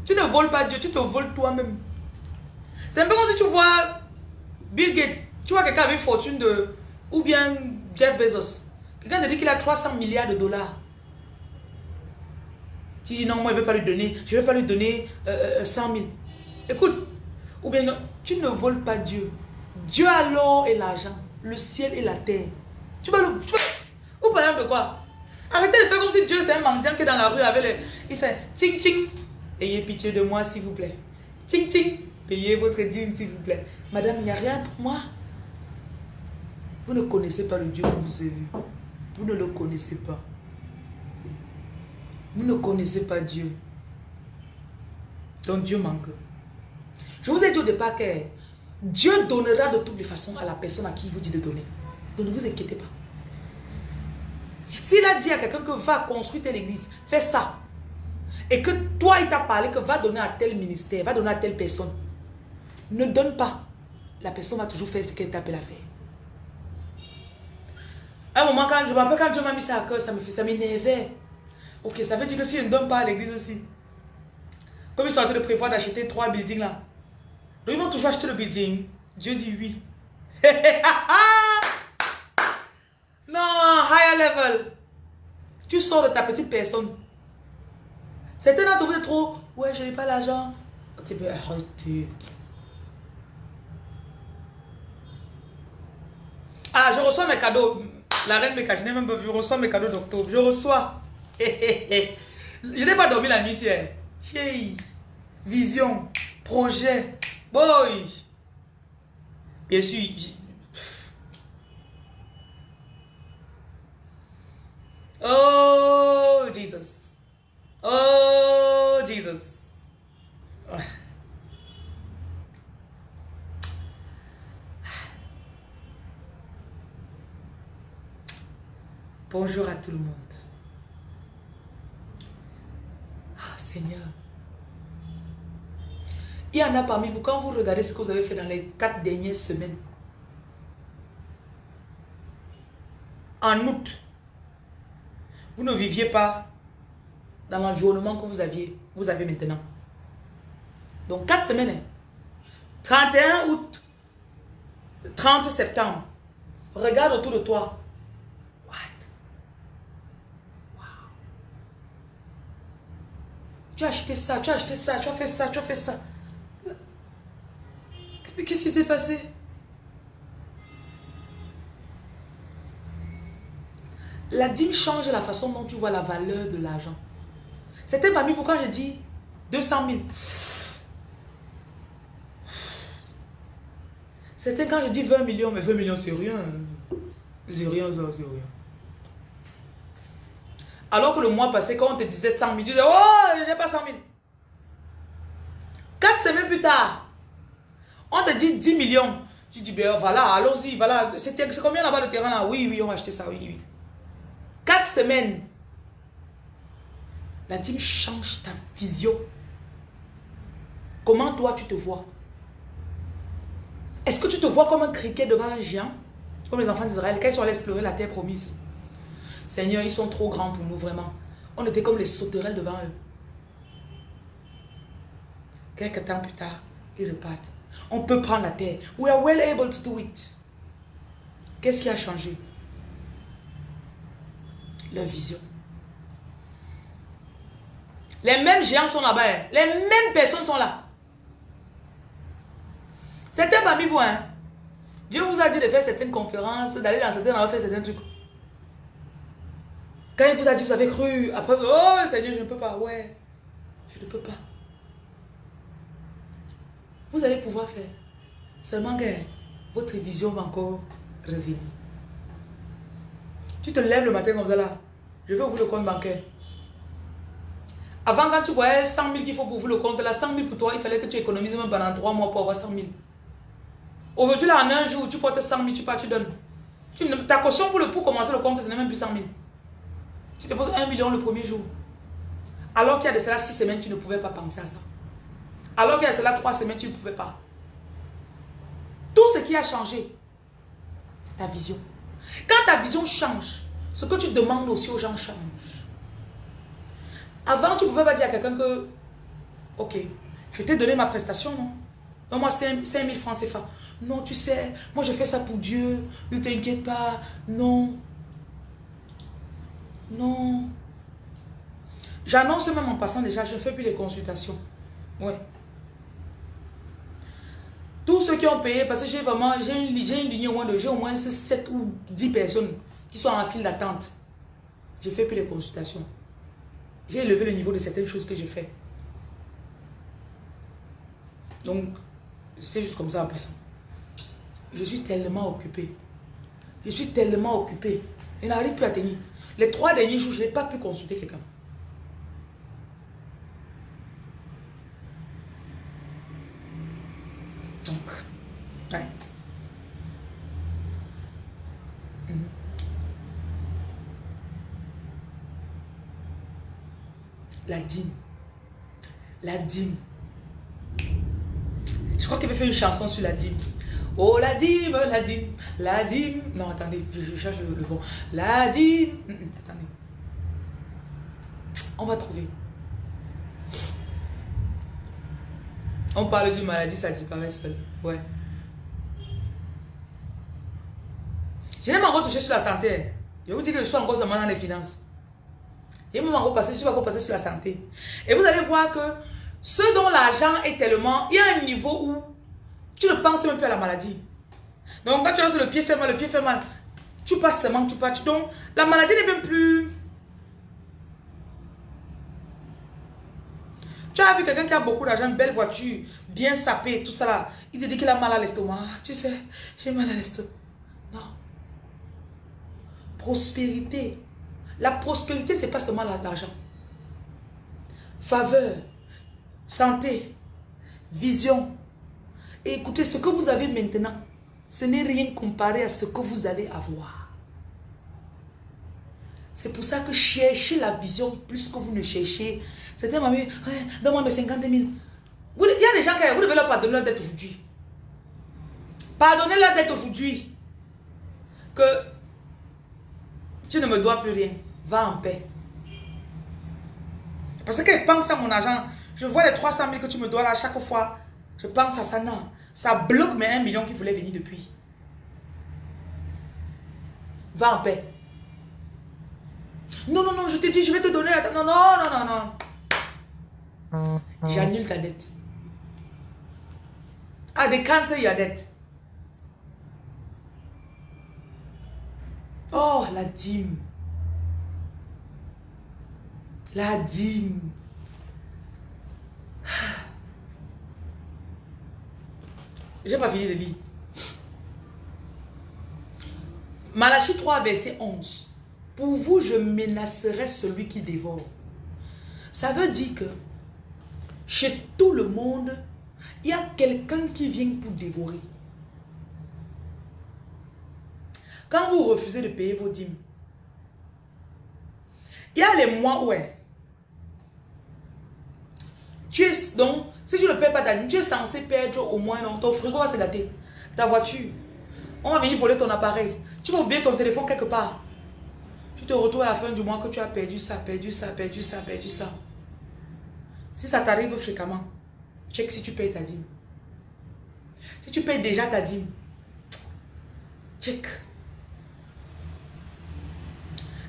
tu ne voles pas Dieu, tu te voles toi-même. C'est un peu comme si tu vois Bill Gates. Tu vois quelqu'un avec une fortune de... Ou bien Jeff Bezos. Quelqu'un te dit qu'il a 300 milliards de dollars. Tu dis non, moi je ne vais pas lui donner. Je ne vais pas lui donner 100 000. Écoute, ou bien tu ne voles pas Dieu. Dieu a l'or et l'argent, le ciel et la terre. Tu vas le... Tu ou par exemple quoi? Arrêtez de faire comme si Dieu c'est un mendiant qui est dans la rue avec le... Il fait ching ching. Ayez pitié de moi s'il vous plaît. Ching ching. Payez votre dîme s'il vous plaît. Madame, il n'y a rien pour moi. Vous ne connaissez pas le Dieu que vous avez vu. Vous ne le connaissez pas. Vous ne connaissez pas Dieu. Donc Dieu manque. Je vous ai dit au départ que Dieu donnera de toutes les façons à la personne à qui il vous dit de donner. Donc ne vous inquiétez pas. S'il a dit à quelqu'un que va construire telle église, fais ça. Et que toi, il t'a parlé que va donner à tel ministère, va donner à telle personne. Ne donne pas. La personne va toujours faire ce qu'elle t'appelle à faire. À un moment, quand je me rappelle quand Dieu m'a mis ça à cœur, ça me fait, ça m'énervait. Ok, ça veut dire que si je ne donne pas à l'église aussi, comme ils sont en train de prévoir d'acheter trois buildings là, ils vont toujours acheter le building. Dieu dit oui. non, higher level. Tu sors de ta petite personne. Certains d'entre vous êtes trop. Ouais, je n'ai pas l'argent. Tu peux arrêter. Ah, je reçois mes cadeaux. La reine me cache, je n'ai même pas vu. Je reçois mes cadeaux d'octobre. Je reçois. je n'ai pas dormi la nuit hier. Vision, projet, Bien sûr, Oh, Jesus. Oh, Jesus. Bonjour à tout le monde. Ah, Seigneur. Il y en a parmi vous, quand vous regardez ce que vous avez fait dans les quatre dernières semaines, en août, vous ne viviez pas dans l'environnement que vous aviez, vous avez maintenant. Donc quatre semaines, 31 hein. août, 30 septembre, regarde autour de toi. What? Tu as acheté ça, tu as acheté ça, tu as fait ça, tu as fait ça. Mais qu'est-ce qui s'est passé? La dîme change la façon dont tu vois la valeur de l'argent. C'était parmi vous quand j'ai dit 200 000. C'était quand j'ai dit 20 millions, mais 20 millions c'est rien. C'est rien, c'est rien. Alors que le mois passé, quand on te disait 100 000, tu disais, oh, j'ai pas 100 000. Quatre semaines plus tard, on te dit 10 millions. Tu dis, ben voilà, allons-y, voilà. C'est combien là-bas le terrain là? Oui, oui, on va acheter ça, oui, oui. 4 semaines. La dîme change ta vision. Comment toi tu te vois? Est-ce que tu te vois comme un criquet devant un géant? Comme les enfants d'Israël, quand ils sont allés explorer la terre promise. Seigneur, ils sont trop grands pour nous, vraiment. On était comme les sauterelles devant eux. Quelques temps plus tard, ils repartent. On peut prendre la terre. We are well able to do it. Qu'est-ce qui a changé? Leur vision. Les mêmes géants sont là-bas. Hein. Les mêmes personnes sont là. C'était parmi vous, hein. Dieu vous a dit de faire certaines conférences, d'aller dans certains endroits faire certains trucs. Quand il vous a dit, vous avez cru, après, oh Seigneur, je ne peux pas. Ouais, je ne peux pas. Vous allez pouvoir faire. Seulement que votre vision va encore revenir. Tu te lèves le matin comme ça là. Je vais ouvrir le compte bancaire. Avant, quand tu voyais 100 000 qu'il faut pour ouvrir le compte, là, 100 000 pour toi, il fallait que tu économises même pendant 3 mois pour avoir 100 000. Aujourd'hui, là, en un jour, tu portes 100 000, tu pars, tu donnes. Tu, ta caution pour, le, pour commencer le compte, ce n'est même plus 100 000. Tu déposes 1 million le premier jour. Alors qu'il y a de cela 6 semaines, tu ne pouvais pas penser à ça. Alors a de cela 3 semaines, tu ne pouvais pas. Tout ce qui a changé, c'est ta vision. Quand ta vision change, ce que tu demandes aussi aux gens change. Avant, tu ne pouvais pas dire à quelqu'un que, ok, je t'ai donné ma prestation, non? Donne-moi 5 000 francs CFA. Non, tu sais, moi je fais ça pour Dieu. Ne t'inquiète pas. Non. Non. J'annonce même en passant déjà, je ne fais plus les consultations. Ouais. Tous ceux qui ont payé, parce que j'ai vraiment, j'ai une, ligne au moins de, j'ai au moins 7 ou 10 personnes qui sont en file d'attente. Je fais plus les consultations. J'ai élevé le niveau de certaines choses que j'ai fait. Donc, c'est juste comme ça en passant. Je suis tellement occupé. Je suis tellement occupé. Je n'arrive plus à tenir. Les trois derniers jours, je n'ai pas pu consulter quelqu'un. Donc, ouais. Mhm. La dîme. La dîme. Je crois qu'il avait fait une chanson sur la dîme. Oh la dîme, la dîme, la dîme. Non, attendez, je, cherche le, bon. La dîme. Mm, mm, attendez. On va trouver. On parle d'une maladie, ça disparaît seul. Ouais. Je n'ai encore touché sur la santé. Je vous dis que je suis encore seulement dans les finances. Et moi, encore passé, je suis encore passé sur la santé. Et vous allez voir que ce dont l'argent est tellement, il y a un niveau où tu ne penses même plus à la maladie. Donc quand tu as le pied fait mal, le pied fait mal, tu passes seulement, tu passes. Donc la maladie n'est même plus... Tu as vu quelqu'un qui a beaucoup d'argent, belle voiture, bien sapée, tout ça là. Il te dit qu'il a mal à l'estomac. Tu sais, j'ai mal à l'estomac. Non. Prospérité. La prospérité, ce n'est pas seulement l'argent. Faveur, santé, vision, écoutez, ce que vous avez maintenant, ce n'est rien comparé à ce que vous allez avoir. C'est pour ça que cherchez la vision plus que vous ne cherchez. C'était ma mère, donne-moi mes 50 000. il y a des gens qui vous devez leur pardonner leur dette aujourd'hui. Pardonnez leur dette aujourd'hui. Que tu ne me dois plus rien. Va en paix. Parce qu'elle pense à mon argent. Je vois les 300 000 que tu me dois là chaque fois. Je pense à ça, non. Ça bloque mes 1 million qui voulait venir depuis. Va en paix. Non, non, non, je te dis, je vais te donner. Non, non, non, non, non. J'annule ta dette. Ah, they cancel your dette. Oh, la dîme. La dîme. J'ai pas fini de lire. Malachie 3, verset 11. Pour vous, je menacerai celui qui dévore. Ça veut dire que chez tout le monde, il y a quelqu'un qui vient pour dévorer. Quand vous refusez de payer vos dîmes, il y a les mois où donc si tu ne payes pas ta dîme, tu es censé perdre au moins, non, ton frigo va se gâter. Ta voiture. On va venir voler ton appareil. Tu vas oublier ton téléphone quelque part. Tu te retrouves à la fin du mois que tu as perdu ça, perdu ça, perdu ça, perdu ça. Si ça t'arrive fréquemment, check si tu payes ta dîme. Si tu payes déjà ta dîme, check.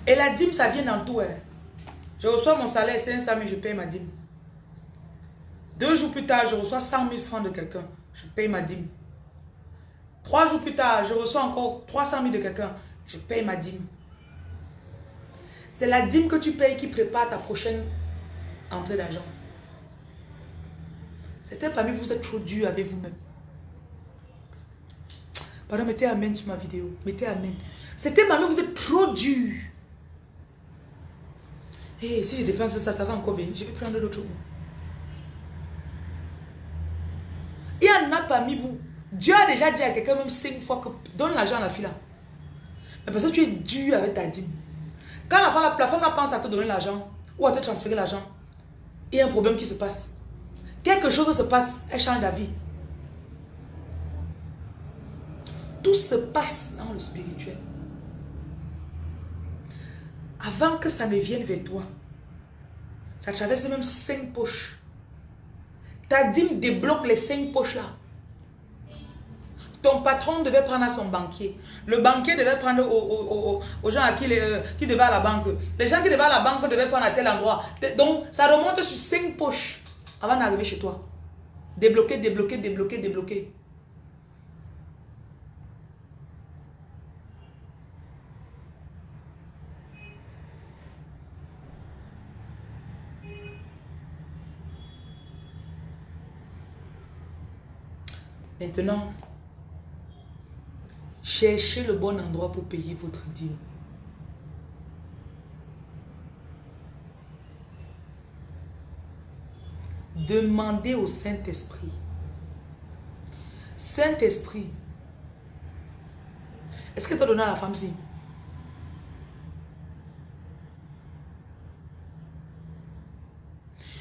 Et la dîme, ça vient dans tout. Hein. Je reçois mon salaire 500 000, je paye ma dîme. Deux jours plus tard, je reçois 100 000 francs de quelqu'un. Je paye ma dîme. Trois jours plus tard, je reçois encore 300 000 de quelqu'un. Je paye ma dîme. C'est la dîme que tu payes qui prépare ta prochaine entrée d'argent. C'était parmi vous, vous êtes trop dur avec vous-même. Pardon, mettez Amen sur ma vidéo. Mettez Amen. C'était parmi vous, êtes trop dur. Hé, si je dépense ça, ça va encore venir. Je vais prendre l'autre Il y en a parmi vous. Dieu a déjà dit à quelqu'un même cinq fois que donne l'argent à la fille. Mais parce que tu es dur avec ta dîme. Quand la femme, la, pense à te donner l'argent ou à te transférer l'argent, il y a un problème qui se passe. Quelque chose se passe, elle change d'avis. Tout se passe dans le spirituel. Avant que ça ne vienne vers toi, ça traverse même cinq poches. Ta dîme débloque les cinq poches là. Ton patron devait prendre à son banquier. Le banquier devait prendre aux, gens à qui, euh, qui devaient à la banque. Les gens qui devaient à la banque devaient prendre à tel endroit. Donc, ça remonte sur cinq poches avant d'arriver chez toi. Débloquer, débloquer, débloquer, débloquer. Maintenant, cherchez le bon endroit pour payer votre dîme. Demandez au Saint-Esprit. Saint-Esprit, est-ce que tu as donné à la femme-ci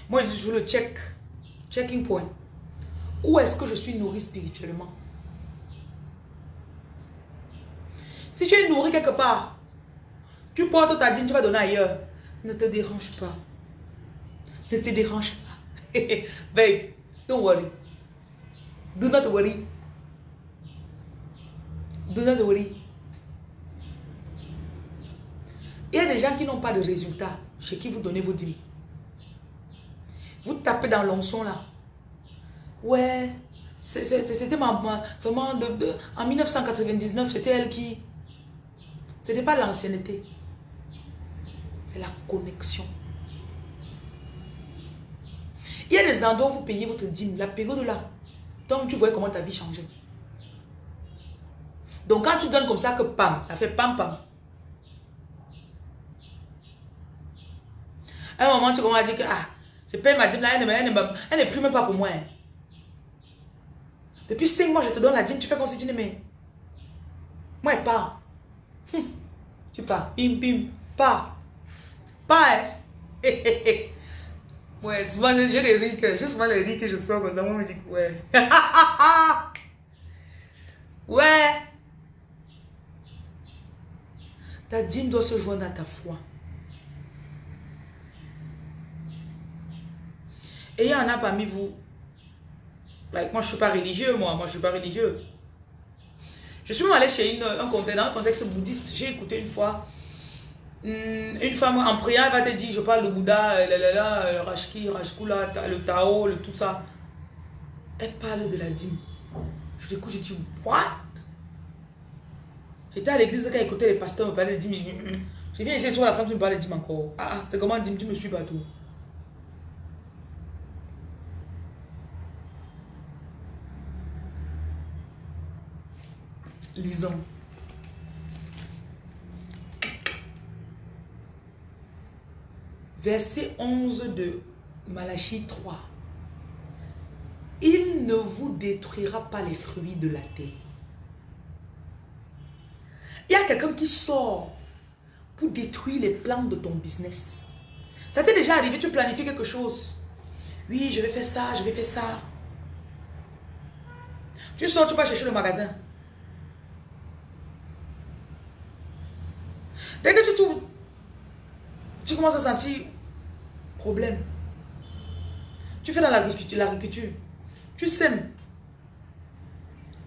Moi, je joue le check, checking point. Où est-ce que je suis nourri spirituellement? Si tu es nourri quelque part, tu portes ta dîme, tu vas donner ailleurs. Ne te dérange pas. Ne te dérange pas. Babe, don't worry. Do not worry. Do not worry. Il y a des gens qui n'ont pas de résultats chez qui vous donnez vos dîmes. Vous tapez dans l'onçon là. Ouais, c'était vraiment en 1999, c'était elle qui. Ce n'était pas l'ancienneté. C'est la connexion. Il y a des endroits où vous payez votre dîme, la période là. Donc tu vois comment ta vie changeait. Donc quand tu donnes comme ça que pam, ça fait pam pam. À un moment, tu commences à dire que ah, je paye ma dîme là, elle n'est plus même pas pour moi. Hein. Depuis 5 mois, je te donne la dîme, tu fais comme si tu n'aimais. Moi, elle part. Hum. Tu pars. Bim, bim. Pars. Pas, hein. Ouais, souvent j'ai des rires juste souvent les rires que je sors comme ça, moi je me dis ouais. ouais. Ta dîme doit se joindre à ta foi. Et il y en a parmi vous. Like, moi je ne suis pas religieux, moi. Moi je ne suis pas religieux. Je suis même allé chez une, un contexte, un contexte bouddhiste. J'ai écouté une fois Hmm, une femme en priant, elle va te dire, je parle de Bouddha, euh, le Rashki, Rashkula, le Tao, le tout ça. Elle parle de la dîme. Je t'écoute, je dis, what? J'étais à l'église quand écoutais les pasteurs me parler de dîme. Je viens ici, tu vois la femme qui me parle de dîme encore. Ah, ah c'est comment dîme, tu me suis pas Lisons. verset 11 de Malachie 3. Il ne vous détruira pas les fruits de la terre. Il y a quelqu'un qui sort pour détruire les plans de ton business. Ça t'est déjà arrivé, tu planifies quelque chose. Oui, je vais faire ça, je vais faire ça. Tu sors, tu vas chercher le magasin. Dès que tu trouves tu commences à sentir problème. Tu fais dans l'agriculture, tu sèmes.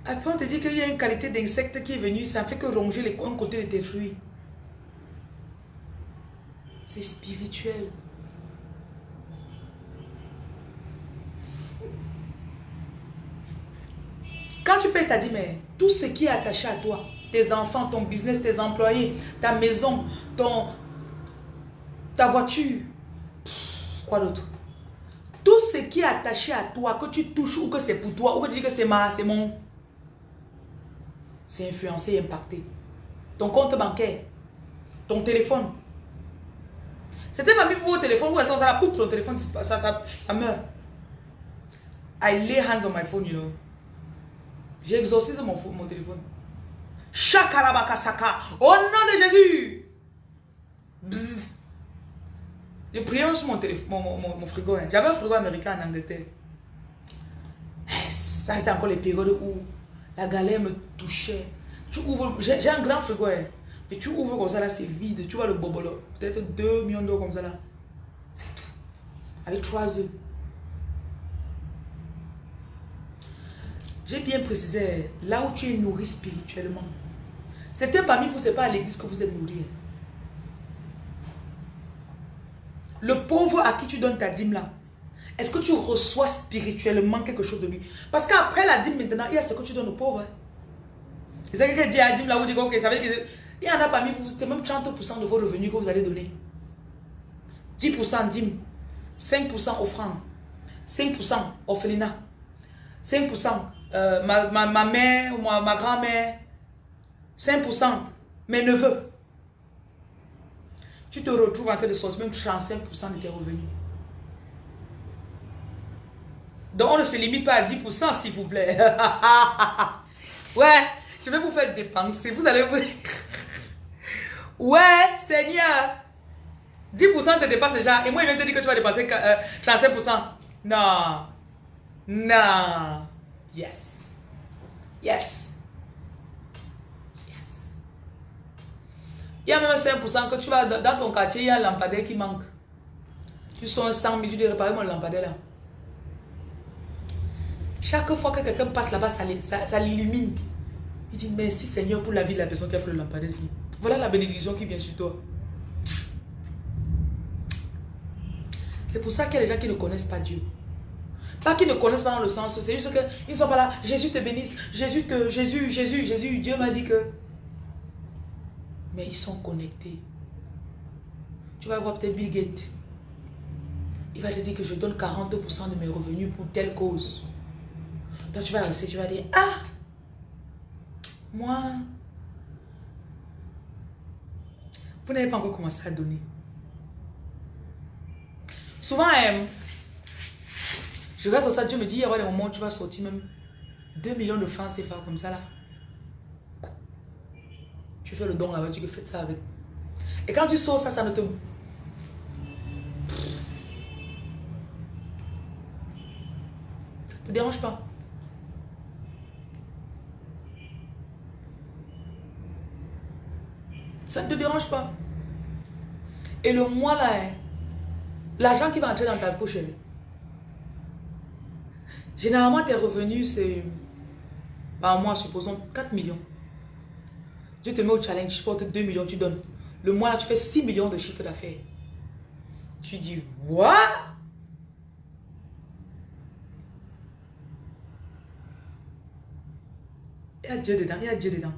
Après, on te dit qu'il y a une qualité d'insecte qui est venue, ça fait que ronger les, un côté de tes fruits. C'est spirituel. quand tu payes, tu as dit, mais tout ce qui est attaché à toi, tes enfants, ton business, tes employés, ta maison, ton, ta voiture, quoi d'autre? Tout ce qui est attaché à toi, que tu touches ou que c'est pour toi, ou que tu dis que c'est ma, c'est mon, c'est influencé impacté. Ton compte bancaire, ton téléphone. C'était pas mis pour votre téléphone, vous ça, ça, ton téléphone, ça, ça, ça meurt. I lay hands on my phone, you know. J'ai exorcisé mon, mon téléphone. Shakarabakasaka. Au nom de Jésus. Bzz. Je priais sur mon, mon, frigo. Hein. J'avais un frigo américain en Angleterre. Eh, ça, c'était encore les périodes où la galère me touchait. Tu ouvres, j'ai un grand frigo. Hein. Mais tu ouvres comme ça, là, c'est vide. Tu vois le bobolo. Peut-être 2 millions d'euros comme ça, là. C'est tout. Avec 3 œufs. J'ai bien précisé, là où tu es nourri spirituellement, c'était parmi vous, ce n'est pas à l'église que vous êtes nourri. Le pauvre à qui tu donnes ta dîme là, est-ce que tu reçois spirituellement quelque chose de lui? Parce qu'après la dîme maintenant, il y a ce que tu donnes au pauvre. C'est ça que dit la dîme là, vous dites, ok, ça veut dire il y en a parmi vous, c'est même 30% de vos revenus que vous allez donner. 10% dîme, 5% offrande, 5% orphelinat, 5% euh, ma, mère ou ma grand-mère, 5%, mes neveux. Tu te retrouves en train de sortir même 35% de tes revenus. Donc on ne se limite pas à 10% s'il vous plaît. ouais, je vais vous faire dépenser. Vous allez vous... ouais, Seigneur. 10% te dépasse déjà. Et moi, je viens te dire que tu vas dépenser 35%. Euh, non. Non. Yes. Yes. Il y a même 5% que tu vas dans ton quartier, il y a un lampadaire qui manque. Tu sors 100 000, tu dis réparer mon lampadaire là. Chaque fois que quelqu'un passe là-bas, ça, l'illumine. Il dit merci Seigneur pour la vie de la personne qui a fait le lampadaire. Voilà la bénédiction qui vient sur toi. C'est pour ça qu'il y a des gens qui ne connaissent pas Dieu. Pas qu'ils ne connaissent pas dans le sens, c'est juste qu'ils ne sont pas là. Jésus te bénisse, Jésus te, Jésus, Jésus, Jésus, Dieu m'a dit que. Mais ils sont connectés. Tu vas voir peut-être Bill Gates. Il va te dire que je donne 42% de mes revenus pour telle cause. Donc tu vas rester, tu vas dire, ah, moi, vous n'avez pas encore commencé à donner. Souvent, euh, je reste au ça, Dieu me dit, il y aura des moments où tu vas sortir même 2 millions de francs CFA comme ça là. Tu fais le don là-bas, tu fais ça avec. Et quand tu sors ça, ça ne te... Ça te dérange pas. Ça ne te dérange pas. Et le mois là, hein, l'argent qui va entrer dans ta poche, hein, Généralement, tes revenus, c'est par mois, supposons 4 millions. Dieu te met au challenge, tu portes 2 millions, tu donnes. Le mois, là, tu fais 6 millions de chiffre d'affaires. Tu dis, what? Il y a Dieu dedans, il y a Dieu dedans.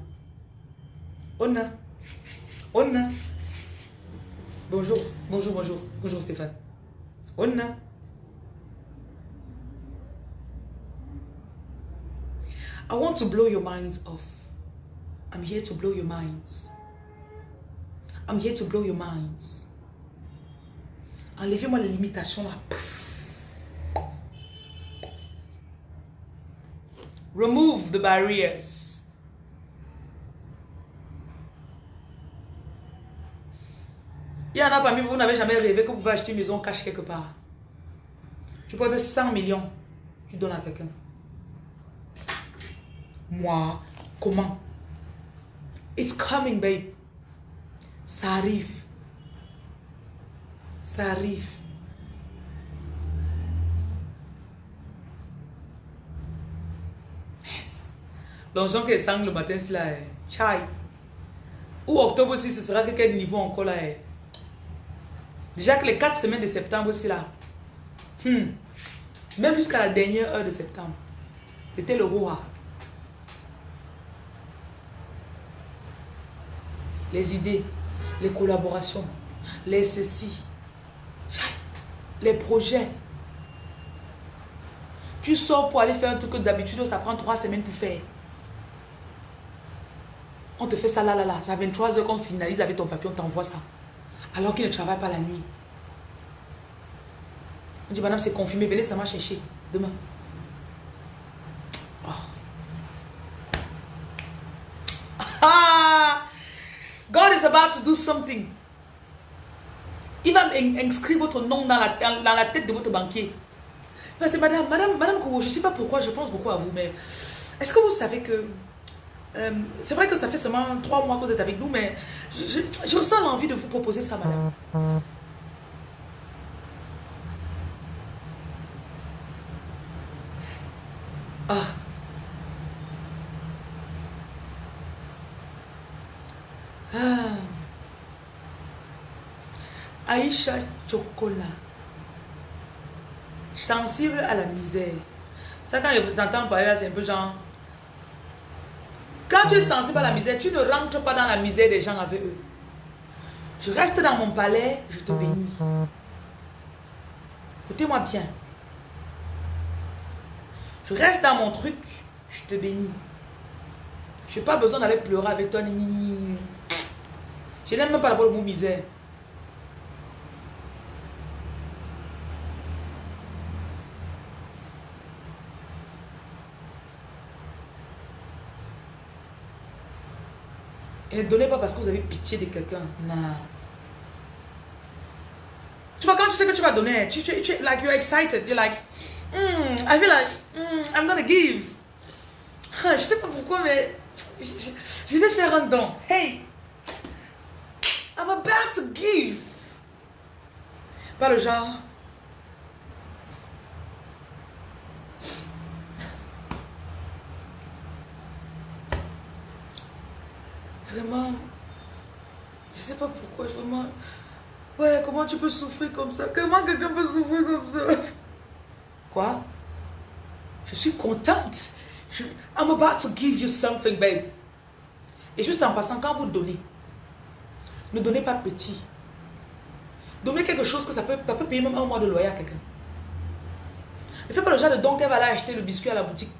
On a. On a. Bonjour, bonjour, bonjour. Bonjour Stéphane. On a. I want to blow your minds off. I'm here to blow your minds. I'm here to blow your minds. Enlevez-moi les limitations. Remove the barriers. Il y en a parmi vous, vous n'avez jamais rêvé que vous pouvez acheter une maison cache quelque part. Tu portes 100 millions, tu donnes à quelqu'un. Moi, comment? It's coming, babe. Ça arrive. Ça arrive. Yes. L'argent que sang le matin, c'est là. Chai. Ou octobre aussi, ce sera que quel niveau encore là Déjà que les 4 semaines de septembre aussi là. Hmm. Même jusqu'à la dernière heure de septembre. C'était le roi. Les idées, les collaborations, les ceci, les projets. Tu sors pour aller faire un truc que d'habitude ça prend trois semaines pour faire. On te fait ça là, là, là. C'est à 23 heures qu'on finalise avec ton papier, on t'envoie ça. Alors qu'il ne travaille pas la nuit. On dit, madame, c'est confirmé, venez ça m'a chercher demain. Ah! God is about to do something. Il va inscrire votre nom dans la, tête de votre banquier. Madame, madame, madame je ne sais pas pourquoi je pense beaucoup à vous, mais est-ce que vous savez que... Euh, c'est vrai que ça fait seulement trois mois que vous êtes avec nous, mais je, je ressens l'envie de vous proposer ça, madame. Ah. Aïcha Chocolat. Sensible à la misère. Ça, quand je vous entends parler c'est un peu genre. Quand tu es sensible à la misère, tu ne rentres pas dans la misère des gens avec eux. Je reste dans mon palais, je te bénis. Écoutez-moi bien. Je reste dans mon truc, je te bénis. Je n'ai pas besoin d'aller pleurer avec toi. Je n'aime même pas le mot misère. Ne donnez pas parce que vous avez pitié de quelqu'un. Non. Tu vois, quand tu sais que tu vas donner, tu, tu, tu like, you're excited. You're like, mm, I feel like, mm, I'm gonna give. Je sais pas pourquoi, mais je, je vais faire un don. Hey, I'm about to give. Pas le genre. Vraiment, je sais pas pourquoi, vraiment. Ouais, comment tu peux souffrir comme ça? Comment quelqu'un peut souffrir comme ça? Quoi? Je suis contente. I'm about to give you something, babe. Et juste en passant, quand vous donnez, ne donnez pas petit. Donnez quelque chose que ça peut, ça peut payer même un mois de loyer à quelqu'un. Ne fais pas le genre de don qu'elle va aller acheter le biscuit à la boutique.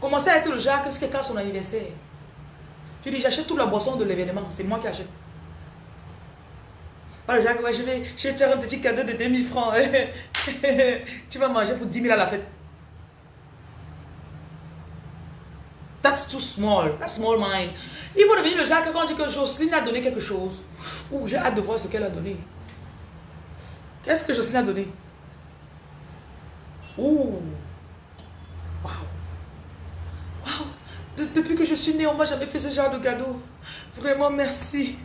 Commencez à être le genre que ce quelqu'un a son anniversaire. Tu dis, j'achète toute la boisson de l'événement. C'est moi qui achète. Pas le genre que je, vais, je vais te faire un petit cadeau de 2000 francs. tu vas manger pour 10 000 à la fête. That's too small. That's small mind. Il faut devenir le genre quand on dit que Jocelyne a donné quelque chose, ou j'ai hâte de voir ce qu'elle a donné. Qu'est-ce que Jocelyne a donné? Ouh. Wow. Wow. Depuis que je suis née, on m'a jamais fait ce genre de cadeau. Vraiment, merci.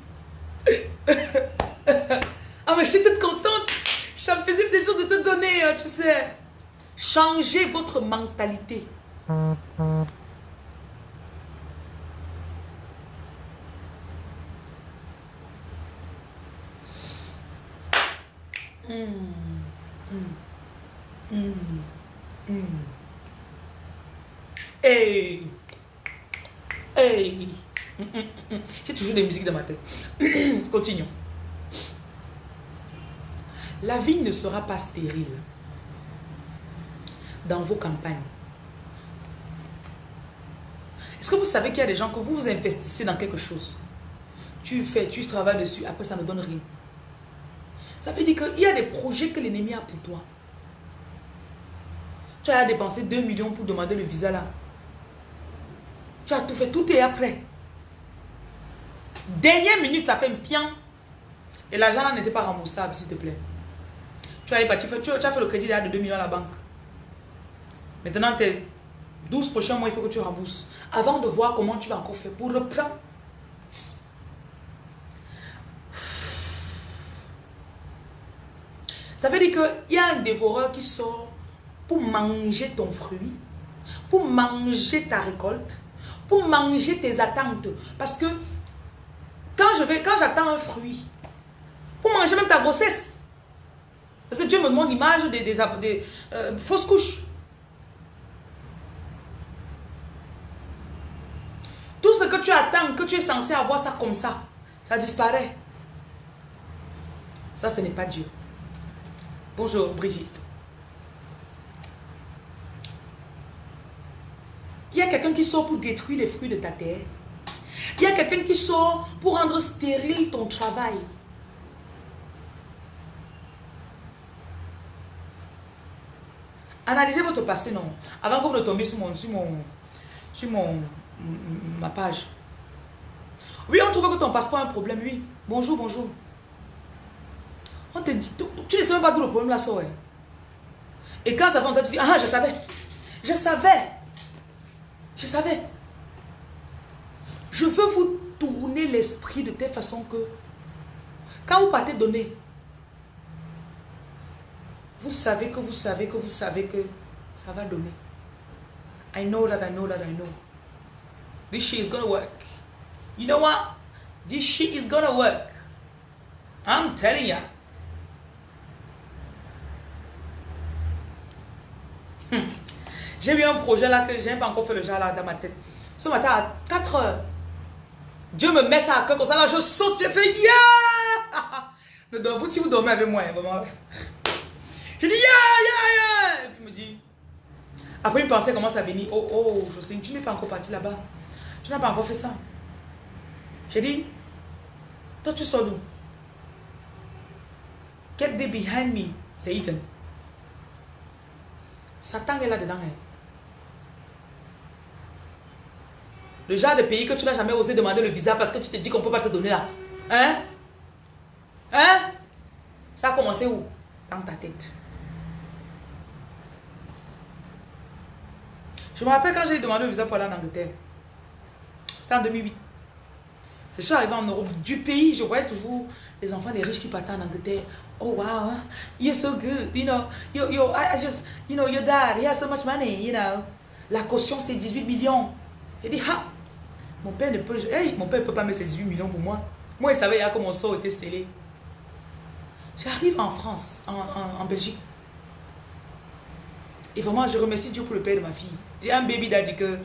ah, mais je suis toute contente. Ça me faisait plaisir de te donner, hein, tu sais. Changez votre mentalité. Mmh. Mmh. Mmh. Hey. Hey. J'ai toujours des musiques dans ma tête. Continuons. La vie ne sera pas stérile dans vos campagnes. Est-ce que vous savez qu'il y a des gens que vous vous investissez dans quelque chose? Tu fais, tu travailles dessus, après ça ne donne rien. Ça veut dire qu'il y a des projets que l'ennemi a pour toi. Tu as dépensé 2 millions pour demander le visa là. Tu as tout fait, tout est après. Dernière minute, ça fait un pian. Et l'argent là n'était pas remboursable, s'il te plaît. Tu as, tu, tu, as fait le crédit de 2 millions à la banque. Maintenant, tes 12 prochains mois, il faut que tu rembourses. Avant de voir comment tu vas encore faire pour reprendre. Ça veut dire qu'il y a un dévoreur qui sort pour manger ton fruit, pour manger ta récolte, pour manger tes attentes. Parce que quand je vais, quand j'attends un fruit, pour manger même ta grossesse, parce que Dieu me demande l'image des, euh, fausses couches. Tout ce que tu attends, que tu es censé avoir ça comme ça, ça disparaît. Ça, ce n'est pas Dieu. Bonjour, Brigitte. Il y a quelqu'un qui sort pour détruire les fruits de ta terre. Il y a quelqu'un qui sort pour rendre stérile ton travail. Analysez votre passé, non? Avant que vous ne tombiez sur mon, sur mon, sur mon, ma page. Oui, on trouve que ton passeport a un problème, oui. Bonjour, bonjour. On te dit, tu ne sais même pas d'où le problème là sort. Hein. Et quand ça fait tu dis, ah, je savais. Je savais. Je savais. Je veux vous tourner l'esprit de telle façon que quand vous partez donner, vous savez que vous savez que vous savez que ça va donner. I know that I know that I know. This shit is gonna work. You know what? This shit is gonna work. I'm telling ya. Hmm. J'ai eu un projet là que j'ai pas encore fait le genre là dans ma tête. Ce matin à 4 heures, Dieu me met ça à cœur comme ça là, je saute, je fais yeah! Vous, si vous dormez avec moi, hein, vraiment. Je dis yeah, yeah, yeah! Et puis il me dit. Après une pensée commence à venir. Oh, oh, Jocelyne, tu n'es pas encore parti là-bas. Tu n'as pas encore fait ça. J'ai dit, toi tu sors d'où? Get the behind me, c'est Ethan. Satan est là-dedans. Hein. Le genre de pays que tu n'as jamais osé demander le visa parce que tu te dis qu'on ne peut pas te donner là. Hein? Hein? Ça a commencé où? Dans ta tête. Je me rappelle quand j'ai demandé le visa pour aller en Angleterre. C'était en 2008. Je suis arrivé en Europe. Du pays, je voyais toujours les enfants des riches qui partaient en Angleterre. Oh wow, you're so good, you know, you, you, I, just, you know, your dad, he has so much money, you know. La caution c'est 18 millions. J'ai dit, ah, mon père ne peut, hey, mon père peut pas mettre ces 18 millions pour moi. Moi, il savait que mon sort était scellé. J'arrive en France, en, Belgique. Et vraiment, je remercie Dieu pour le père de ma fille. J'ai un baby daddy que,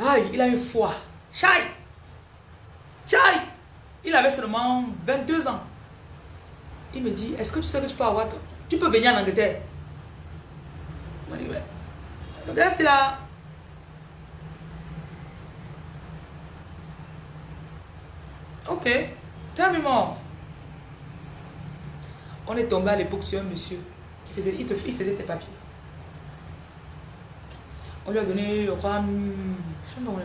ah, il a une foi. Chai! Chai! Il avait seulement 22 ans. Il me dit, est-ce que tu sais que tu peux avoir... Tu peux venir en Angleterre. Je me dit, regarde, c'est là. Ok, tell me. On est tombé à l'époque sur un monsieur qui faisait, il, te, il faisait tes papiers. On lui a donné, je crois, sais donné.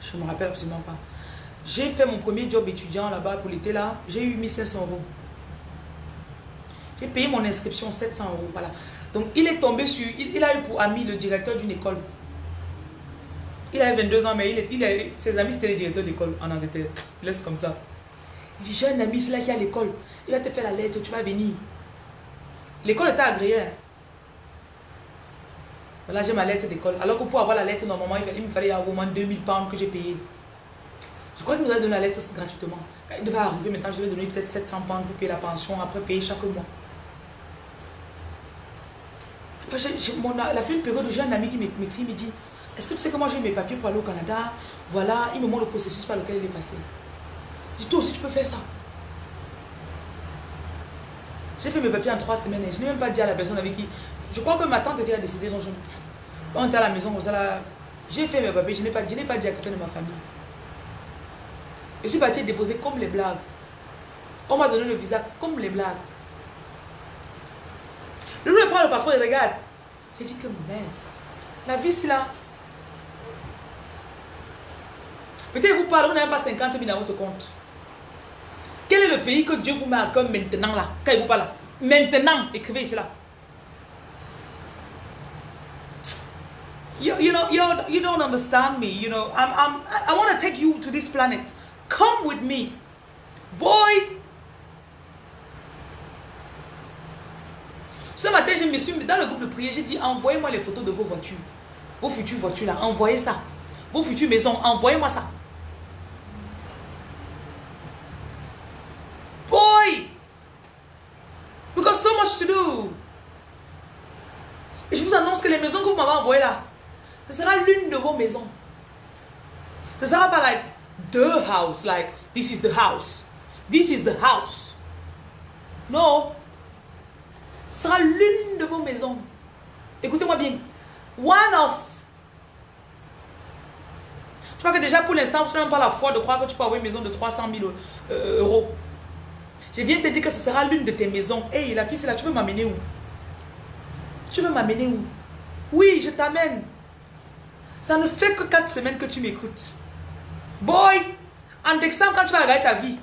Je ne me rappelle absolument pas. J'ai fait mon premier job étudiant là-bas pour l'été là. J'ai eu 1500 euros. J'ai payé mon inscription 700 euros. Voilà. Donc il est tombé sur... Il, a eu pour ami le directeur d'une école. Il avait 22 ans, mais il, il ses amis c'était les directeurs d'école en Angleterre. laisse comme ça. Il dit, j'ai un ami, c'est là qui est à l'école. Il va te faire la lettre, tu vas venir. L'école était agréée. Hein. Voilà, j'ai ma lettre d'école. Alors que pour avoir la lettre, normalement, il, me fallait au moins 2000 pounds que j'ai payé. Je crois qu'il nous a donné la lettre gratuitement. Il devait arriver, maintenant, je devais donner peut-être 700 pounds pour payer la pension, après payer chaque mois. Après, la première période j'ai un ami qui m'écrit, il me dit Est-ce que tu sais moi j'ai mes papiers pour aller au Canada? Voilà, il me montre le processus par lequel il est passé. Dis Toi aussi, tu peux faire ça. J'ai fait mes papiers en trois semaines et je n'ai même pas dit à la personne avec qui. Je crois que ma tante était décédée, donc je, on était à la maison, j'ai fait mes papiers, je n'ai pas, pas dit à quelqu'un de ma famille. Je suis parti déposer comme les blagues. On m'a donné le visa comme les blagues. Le prend le passeport et regarde. J'ai dit que mince. La vie, c'est là. Peut-être vous parlez, vous n'avez pas 50 000 dans votre compte. Quel est le pays que Dieu vous met à cœur maintenant là Quand il vous parle Maintenant, écrivez cela. You, you know, you, you don't understand me. You know, I'm, I'm, I want to take you to this planet. Come with me. Boy. Ce matin, je me suis dans le groupe de prière, j'ai dit envoyez-moi les photos de vos voitures. Vos futures voitures là, envoyez ça. Vos futures maisons, envoyez-moi ça. Boy! Je vous annonce que les maisons que vous m'avez envoyées là, ce sera l'une de vos maisons. Ce sera pas like the house, like this is the house. This is the house. Non. Ce sera l'une de vos maisons. Écoutez-moi bien. One of. Tu vois que déjà pour l'instant, tu n'as pas la foi de croire que tu peux avoir une maison de 300 000 euh, euros. Je viens te dire que ce sera l'une de tes maisons. Hey, la fille, c'est là, tu veux m'amener où? Tu veux m'amener où? Oui, je t'amène. Ça ne fait que 4 semaines que tu m'écoutes. Boy, en décembre, quand tu vas regarder ta vie.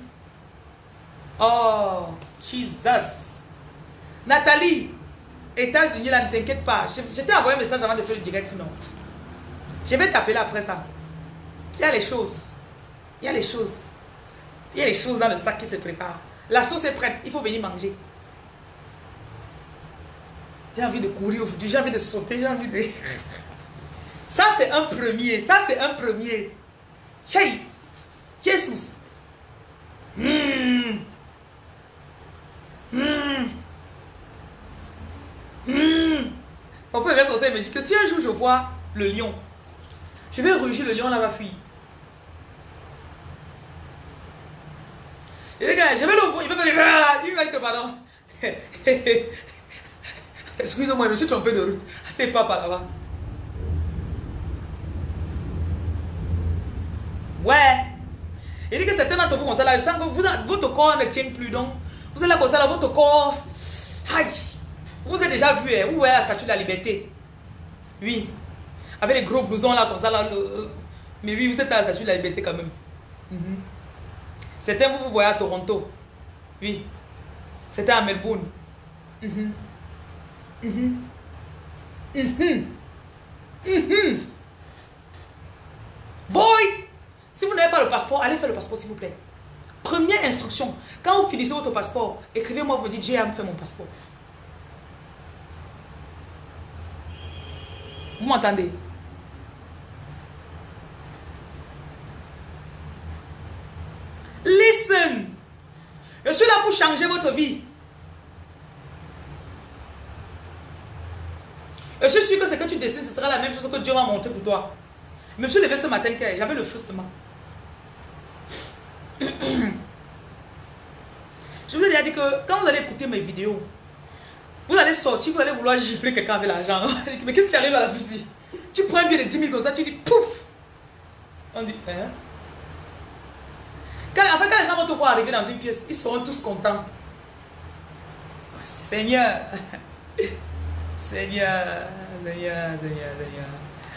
Oh, Jesus. Nathalie, États-Unis, là, ne t'inquiète pas. Je, t'ai envoyé un message avant de faire le direct, sinon. Je vais t'appeler après ça. Il y a les choses. Il y a les choses. Il y a les choses dans le sac qui se préparent. La sauce est prête. Il faut venir manger. J'ai envie de courir aujourd'hui. J'ai envie de sauter. J'ai envie de... Ça, c'est un premier. Ça, c'est un premier. Chérie. Jesus. Mmh. Mmh. Mmh. Mon frère reste me dit que si un jour je vois le lion, je vais rugir le lion là va fuir. Et les gars, je vais le voir, il va me dire, ah, il pardon. Excusez-moi, je me suis trompé de route. T'es pas là-bas. Ouais. Il dit que certains d'entre vous comme ça là, je sens que vous, votre corps ne tient plus donc. Vous êtes là comme ça là, votre corps. Aïe. Vous avez déjà vu, hein, où est la statue de la liberté Oui. Avec les gros blousons là comme ça là. mais oui, vous êtes à la statue de la liberté quand même. Mhm. Certains vous vous voyez à Toronto. Oui. C'était à Melbourne. Mhm. Mhm. Boy! Si vous n'avez pas le passeport, allez faire le passeport s'il vous plaît. Première instruction, quand vous finissez votre passeport, écrivez-moi, vous me dites, j'ai à me faire mon passeport. Vous m'entendez? Listen. Je suis là pour changer votre vie. Je suis sûr que ce que tu dessines, ce sera la même chose que Dieu m'a montré pour toi. Je me suis levé ce matin, j'avais le feu seulement. Je vous ai déjà dit que quand vous allez écouter mes vidéos, vous allez sortir, vous allez vouloir gifler quelqu'un avec l'argent. Mais qu'est-ce qui arrive à la fusil Tu prends un billet de 10 000 comme ça, tu dis pouf On dit, hein? Quand, En fait, quand les gens vont te voir arriver dans une pièce, ils seront tous contents. Seigneur, Seigneur, Seigneur, Seigneur, Seigneur.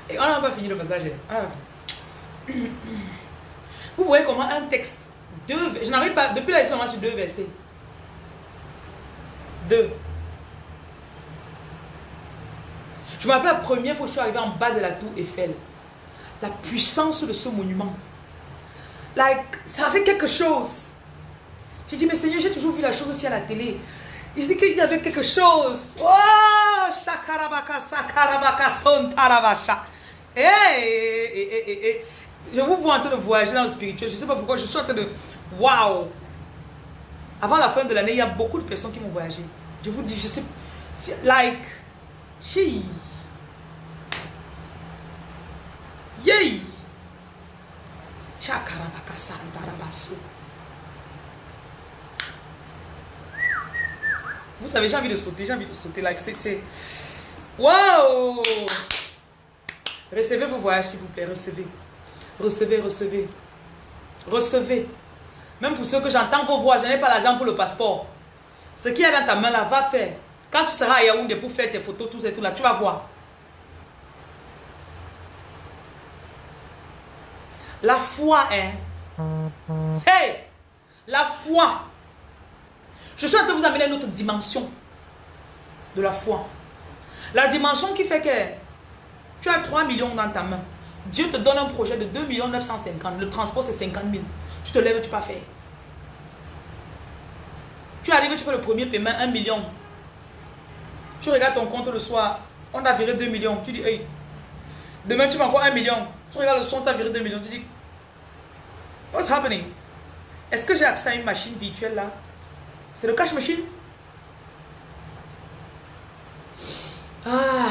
Et on n'a pas fini le passage. Ah. Vous voyez comment un texte deux, je n'arrive pas, depuis là, ils sont sur deux versets. Deux. Je me rappelle la première fois que je suis arrivé en bas de la tour Eiffel. La puissance de ce monument. Like, ça avait quelque chose. J'ai dit, mais Seigneur, j'ai toujours vu la chose aussi à la télé. Il dit qu'il y avait quelque chose. Oh, shakarabaka, sakarabaka, son tarabasha. Hey, je vous vois en train de voyager dans le spirituel. Je ne sais pas pourquoi. Je suis en train de... Waouh Avant la fin de l'année, il y a beaucoup de personnes qui vont voyager. Je vous dis, je sais... Like... Chi. Yay Vous savez, j'ai envie de sauter, j'ai envie de sauter. Like, c'est... Waouh Recevez vos voyages, s'il vous plaît, recevez. Recevez, recevez. Recevez. Même pour ceux que j'entends vos voix, je n'ai pas l'argent pour le passeport. Ce qui est dans ta main là, va faire. Quand tu seras à Yaoundé pour faire tes photos, tout ça tout là, tu vas voir. La foi, hein. Hey! La foi. Je suis en train de vous amener à une autre dimension de la foi. La dimension qui fait que tu as 3 millions dans ta main. Dieu te donne un projet de 2 950 Le transport, c'est 50 000. Tu te lèves, tu pas faire. Tu arrives, tu fais le premier paiement, 1 million. Tu regardes ton compte le soir, on a viré 2 millions. Tu dis, hey, demain tu vas encore 1 million. Tu regardes le soir, on t'a viré 2 millions. Tu dis, what's happening? Est-ce que j'ai accès à une machine virtuelle là? C'est le cash machine? Ah.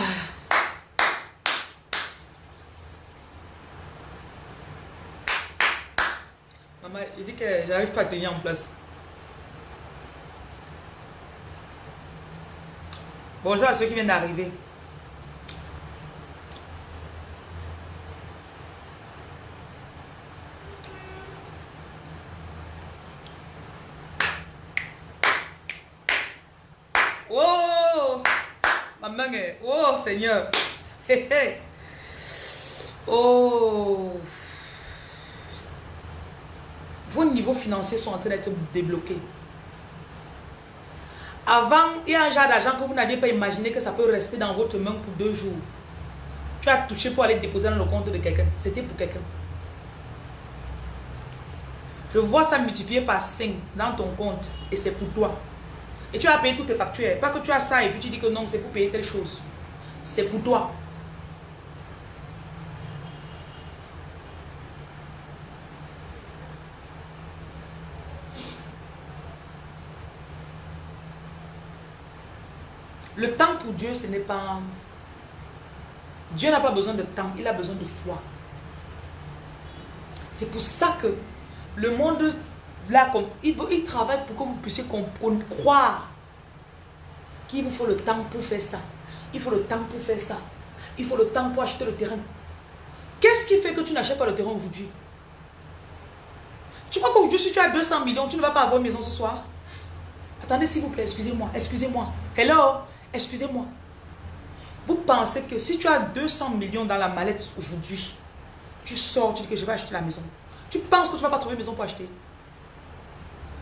Ouais, il dit que j'arrive pas à tenir en place. Bonjour à ceux qui viennent d'arriver. Oh Ma main Seigneur Oh Vos niveaux financiers sont en train d'être débloqués. Avant, il y a un genre d'argent que vous n'aviez pas imaginé que ça peut rester dans votre main pour deux jours. Tu as touché pour aller déposer dans le compte de quelqu'un. C'était pour quelqu'un. Je vois ça multiplié par 5 dans ton compte et c'est pour toi. Et tu as payé toutes tes factures. Pas que tu as ça et puis tu dis que non, c'est pour payer telle chose. C'est pour toi. Le temps pour Dieu, ce n'est pas... Dieu n'a pas besoin de temps, il a besoin de foi. C'est pour ça que le monde, là, il, il travaille pour que vous puissiez croire qu'il vous faut le temps pour faire ça. Il faut le temps pour faire ça. Il faut le temps pour acheter le terrain. Qu'est-ce qui fait que tu n'achètes pas le terrain aujourd'hui? Tu crois qu'aujourd'hui, si tu as 200 millions, tu ne vas pas avoir une maison ce soir? Attendez, s'il vous plaît, excusez-moi, excusez-moi. Hello? Excusez-moi. Vous pensez que si tu as 200 millions dans la mallette aujourd'hui, tu sors, tu dis que je vais acheter la maison. Tu penses que tu ne vas pas trouver une maison pour acheter?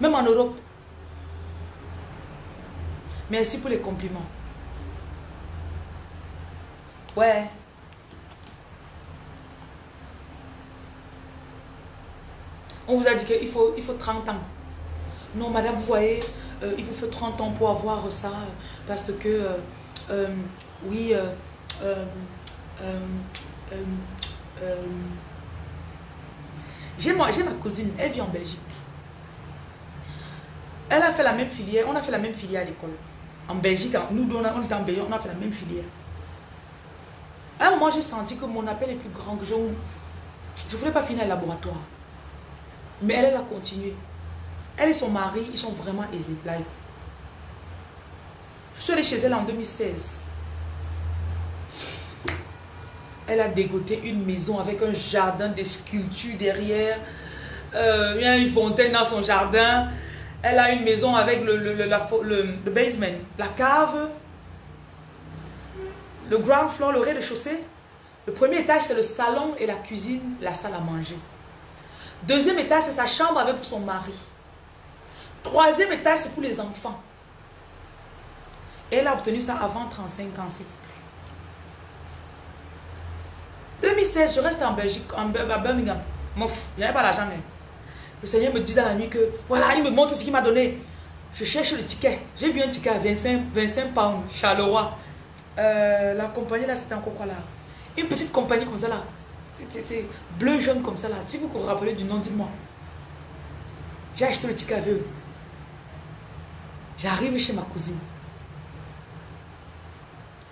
Même en Europe. Merci pour les compliments. Ouais. On vous a dit qu'il faut, il faut 30 ans. Non, madame, vous voyez, euh, il vous faut 30 ans pour avoir ça, parce que, euh, euh, oui, j'ai ma, cousine, elle vit en Belgique. Elle a fait la même filière, on a fait la même filière à l'école. En Belgique, nous, on, on était en Belgique, on a fait la même filière. À un moment, j'ai senti que mon appel est plus grand que je ne voulais pas finir le laboratoire. Mais elle, a continué. Elle et son mari, ils sont vraiment aisés. Je suis allée chez elle en 2016. Elle a dégoté une maison avec un jardin de sculptures derrière. Euh, il y a une fontaine dans son jardin. Elle a une maison avec le, le, basement, la cave, le ground floor, le rez-de-chaussée. Le premier étage, c'est le salon et la cuisine, la salle à manger. Deuxième étage, c'est sa chambre avec son mari. Troisième étage, c'est pour les enfants. elle a obtenu ça avant 35 ans, s'il vous plaît. 2016, je reste en Belgique, en, à Birmingham. Mouf, j'avais pas l'argent. Hein. Le Seigneur me dit dans la nuit que, voilà, il me montre ce qu'il m'a donné. Je cherche le ticket. J'ai vu un ticket à 25, 25 pounds, Charleroi. Euh, la compagnie là, c'était encore quoi là? Une petite compagnie comme ça là. C'était bleu, jaune comme ça là. Si vous vous rappelez du nom, dites-moi. J'ai acheté le ticket avec. J'arrive chez ma cousine.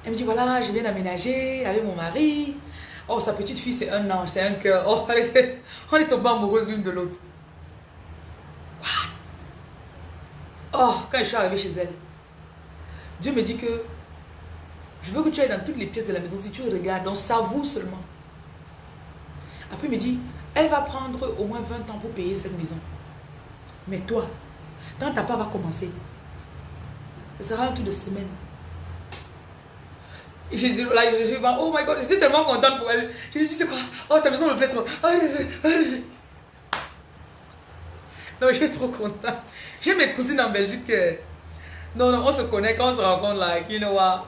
Elle me dit, voilà, je viens d'aménager avec mon mari. Oh, sa petite fille, c'est un ange, c'est un cœur. Oh, on est tombé amoureuse l'une de l'autre. Oh, quand je suis arrivée chez elle, Dieu me dit que je veux que tu ailles dans toutes les pièces de la maison. Si tu regardes, donc savoure seulement. Après, il me dit, elle va prendre au moins 20 ans pour payer cette maison. Mais toi, quand ta part va commencer, ce sera un tour de semaine. Et j'ai dit, là, je, je, oh my god, j'étais tellement contente pour elle. Je lui dit, c'est quoi? Oh, ta maison me plaît trop. Oh, non, je suis trop contente. J'ai mes cousines en Belgique. Non, non, on se connaît quand on se rencontre, like, you know what?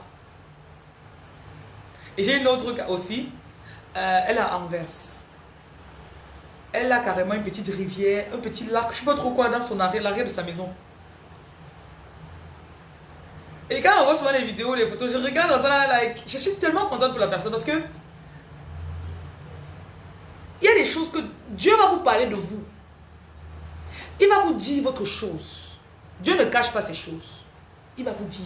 Et j'ai une autre aussi. Euh, elle est à Anvers. Elle a carrément une petite rivière, un petit lac, je ne sais pas trop quoi, dans son arrière, l'arrière de sa maison. Et quand on voit souvent les vidéos, les photos, je regarde dans ça, like, je suis tellement contente pour la personne parce que il y a des choses que Dieu va vous parler de vous. Il va vous dire votre chose. Dieu ne cache pas ses choses. Il va vous dire.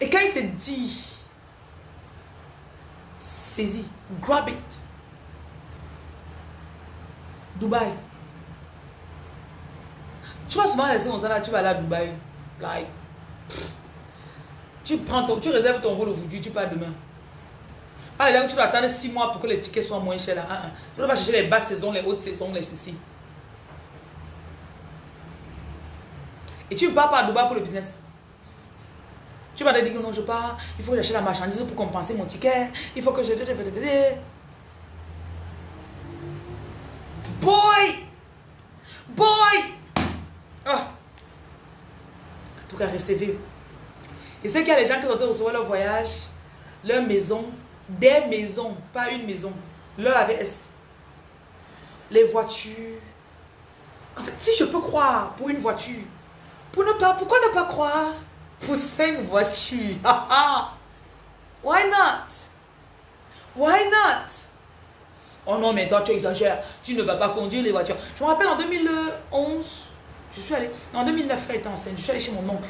Et quand il te dit, saisis, grab it. Dubaï. Tu vas souvent laisser ça là, tu vas aller à Dubaï. Like, tu prends ton, tu réserves ton vol aujourd'hui, tu pars demain. Pas les tu vas attendre 6 mois pour que les tickets soient moins chers là. Tu ne vas pas chercher les basses saisons, les hautes saisons, les ceci. Et tu pars pas à Dubaï pour le business. Tu te dire que non, je pars, il faut que j'achète la marchandise pour compenser mon ticket, il faut que je... Boy! Boy! Ah! En tout cas, recevez. Et c'est qu'il y a des gens qui ont recevoir leur voyage, leur maison, des maisons, pas une maison, leur AVS. Les voitures. En fait, si je peux croire pour une voiture, pour ne pas, pourquoi ne pas croire? Pour cinq voitures? Why not? Why not? Oh non, mais toi, tu exagères. Tu ne vas pas conduire les voitures. Je me rappelle en 2011, je suis allée. En 2009, elle était enceinte. Je suis allée chez mon oncle.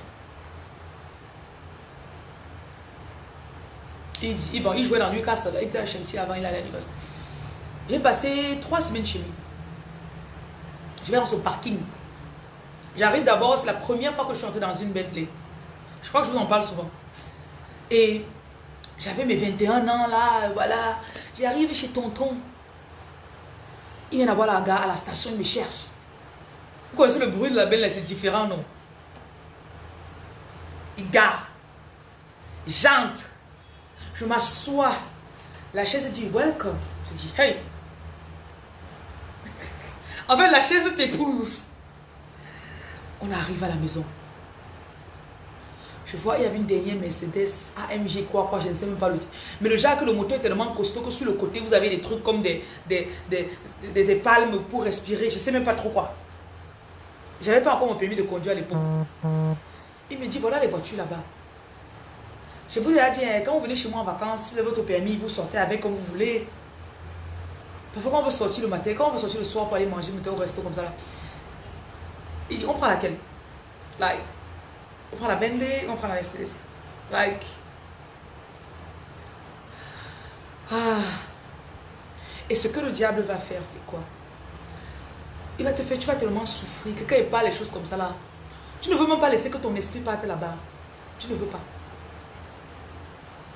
Il, bon, il jouait dans Newcastle. Il était à Chelsea avant, il allait à Newcastle. J'ai passé trois semaines chez lui. Je vais dans son parking. J'arrive d'abord, c'est la première fois que je suis entrée dans une Bentley. Je crois que je vous en parle souvent. Et j'avais mes 21 ans là, voilà. J'arrive chez tonton. Il vient d'avoir la gare à la station, il me cherche. Vous connaissez le bruit de la belle, c'est différent, non? Il gare. J'entre. Je m'assois. La chaise dit welcome. Je dis hey. en fait, la chaise t'épouse. On arrive à la maison. Je vois, il y avait une dernière Mercedes AMG, quoi, quoi, je ne sais même pas le Mais le genre que le moteur est tellement costaud que sur le côté, vous avez des trucs comme des, des, des, des, palmes pour respirer. Je ne sais même pas trop quoi. J'avais pas encore mon permis de conduire à l'époque. Il me dit, voilà les voitures là-bas. Je vous ai dit, hein, quand vous venez chez moi en vacances, si vous avez votre permis, vous sortez avec comme vous voulez. Parfois, quand on veut sortir le matin, quand on veut sortir le soir pour aller manger, mettez au resto comme ça. Il dit, on prend laquelle? Like, on prend la Bentley, on prend la Mercedes. Like. Ah. Et ce que le diable va faire, c'est quoi? Il va te faire, tu vas tellement souffrir que quand il parle les choses comme ça là, tu ne veux même pas laisser que ton esprit parte là-bas. Tu ne veux pas.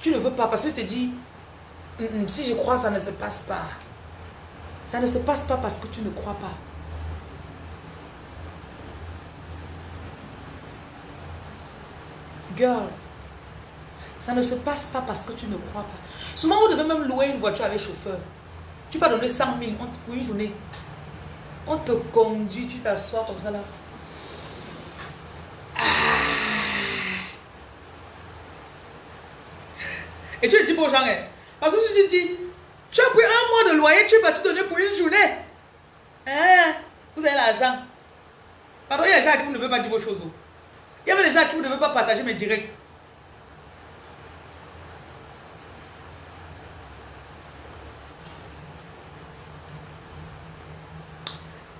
Tu ne veux pas parce que tu te dis, si je crois, ça ne se passe pas. Ça ne se passe pas parce que tu ne crois pas. Girl, ça ne se passe pas parce que tu ne crois pas. Souvent, vous devez même louer une voiture avec chauffeur. Tu vas donner 100 000 pour une journée. On te conduit, tu t'assois comme ça là. Ah. Et tu le dis pour gens, hein. parce que tu te dis, tu as pris un mois de loyer, tu es parti donner pour une journée. Hein? Vous avez l'argent. Pardon, il y a des gens qui ne veulent pas dire vos choses. Il y avait des gens qui ne veulent pas partager mes directs.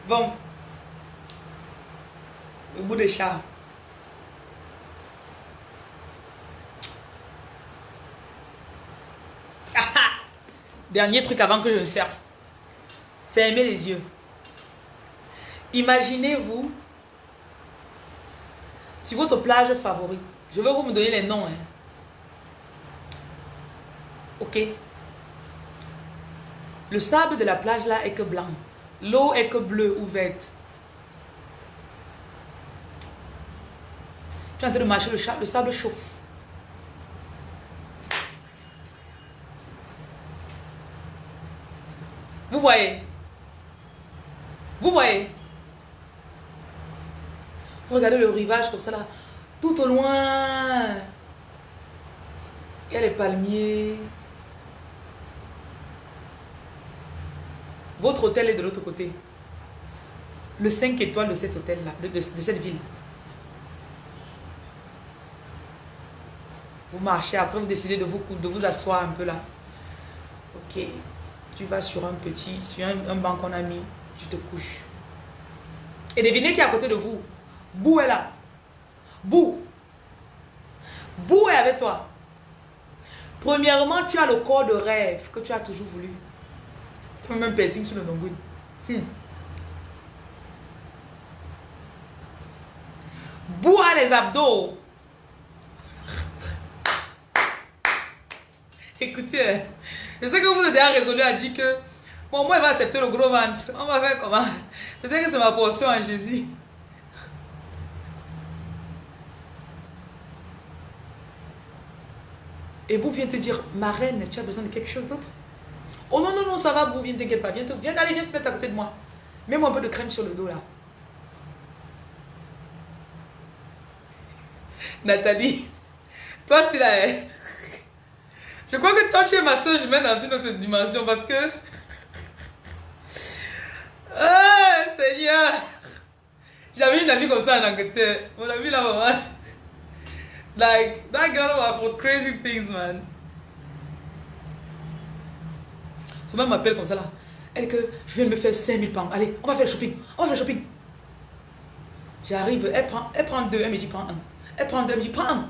Bon. Le bout de chat. Dernier truc avant que je ne ferme. Fermez les yeux. Imaginez-vous sur votre plage favorite. Je veux vous me donner les noms. Hein. Ok. Le sable de la plage là est que blanc. L'eau est que bleue ou verte. Tu es en train de marcher, le, le sable chauffe. Vous voyez Vous voyez regardez le rivage comme ça là. Tout au loin. Il y a les palmiers. Votre hôtel est de l'autre côté. Le 5 étoiles de cet hôtel-là, de, cette ville. Vous marchez, après vous décidez de vous, de vous asseoir un peu là. Ok. Tu vas sur un petit, sur un, banc qu'on a mis, tu te couches. Et devinez qui est à côté de vous. Bou est là. Bou. Bou est avec toi. Premièrement, tu as le corps de rêve que tu as toujours voulu. Tu as même piercing sur le nombril. Hmm. Bois les abdos. Écoutez, je sais que vous êtes déjà résolu à dire que bon, moi, il va accepter le gros ventre. On va faire comment? Je sais que c'est ma portion en Jésus. Et vous vient te dire, ma reine, tu as besoin de quelque chose d'autre? Oh non, non, non, ça va, Bou, viens, t'inquiète pas. Viens, viens, allez, viens te mettre à côté de moi. Mets-moi un peu de crème sur le dos là. Nathalie, toi c'est là. Hein. Je crois que toi tu es ma soeur je mets dans une autre dimension parce que. Ah, Seigneur! J'avais une amie comme ça en Angleterre. Mon amie là, maman. Like, that girl was for crazy things, man. Son m'appelle comme ça là. Elle que je viens de me faire 5000 pounds. Allez, on va faire le shopping. On va faire le shopping. J'arrive, elle prend, elle prend deux, elle me dit prends un. Elle prend deux, elle me dit prends un.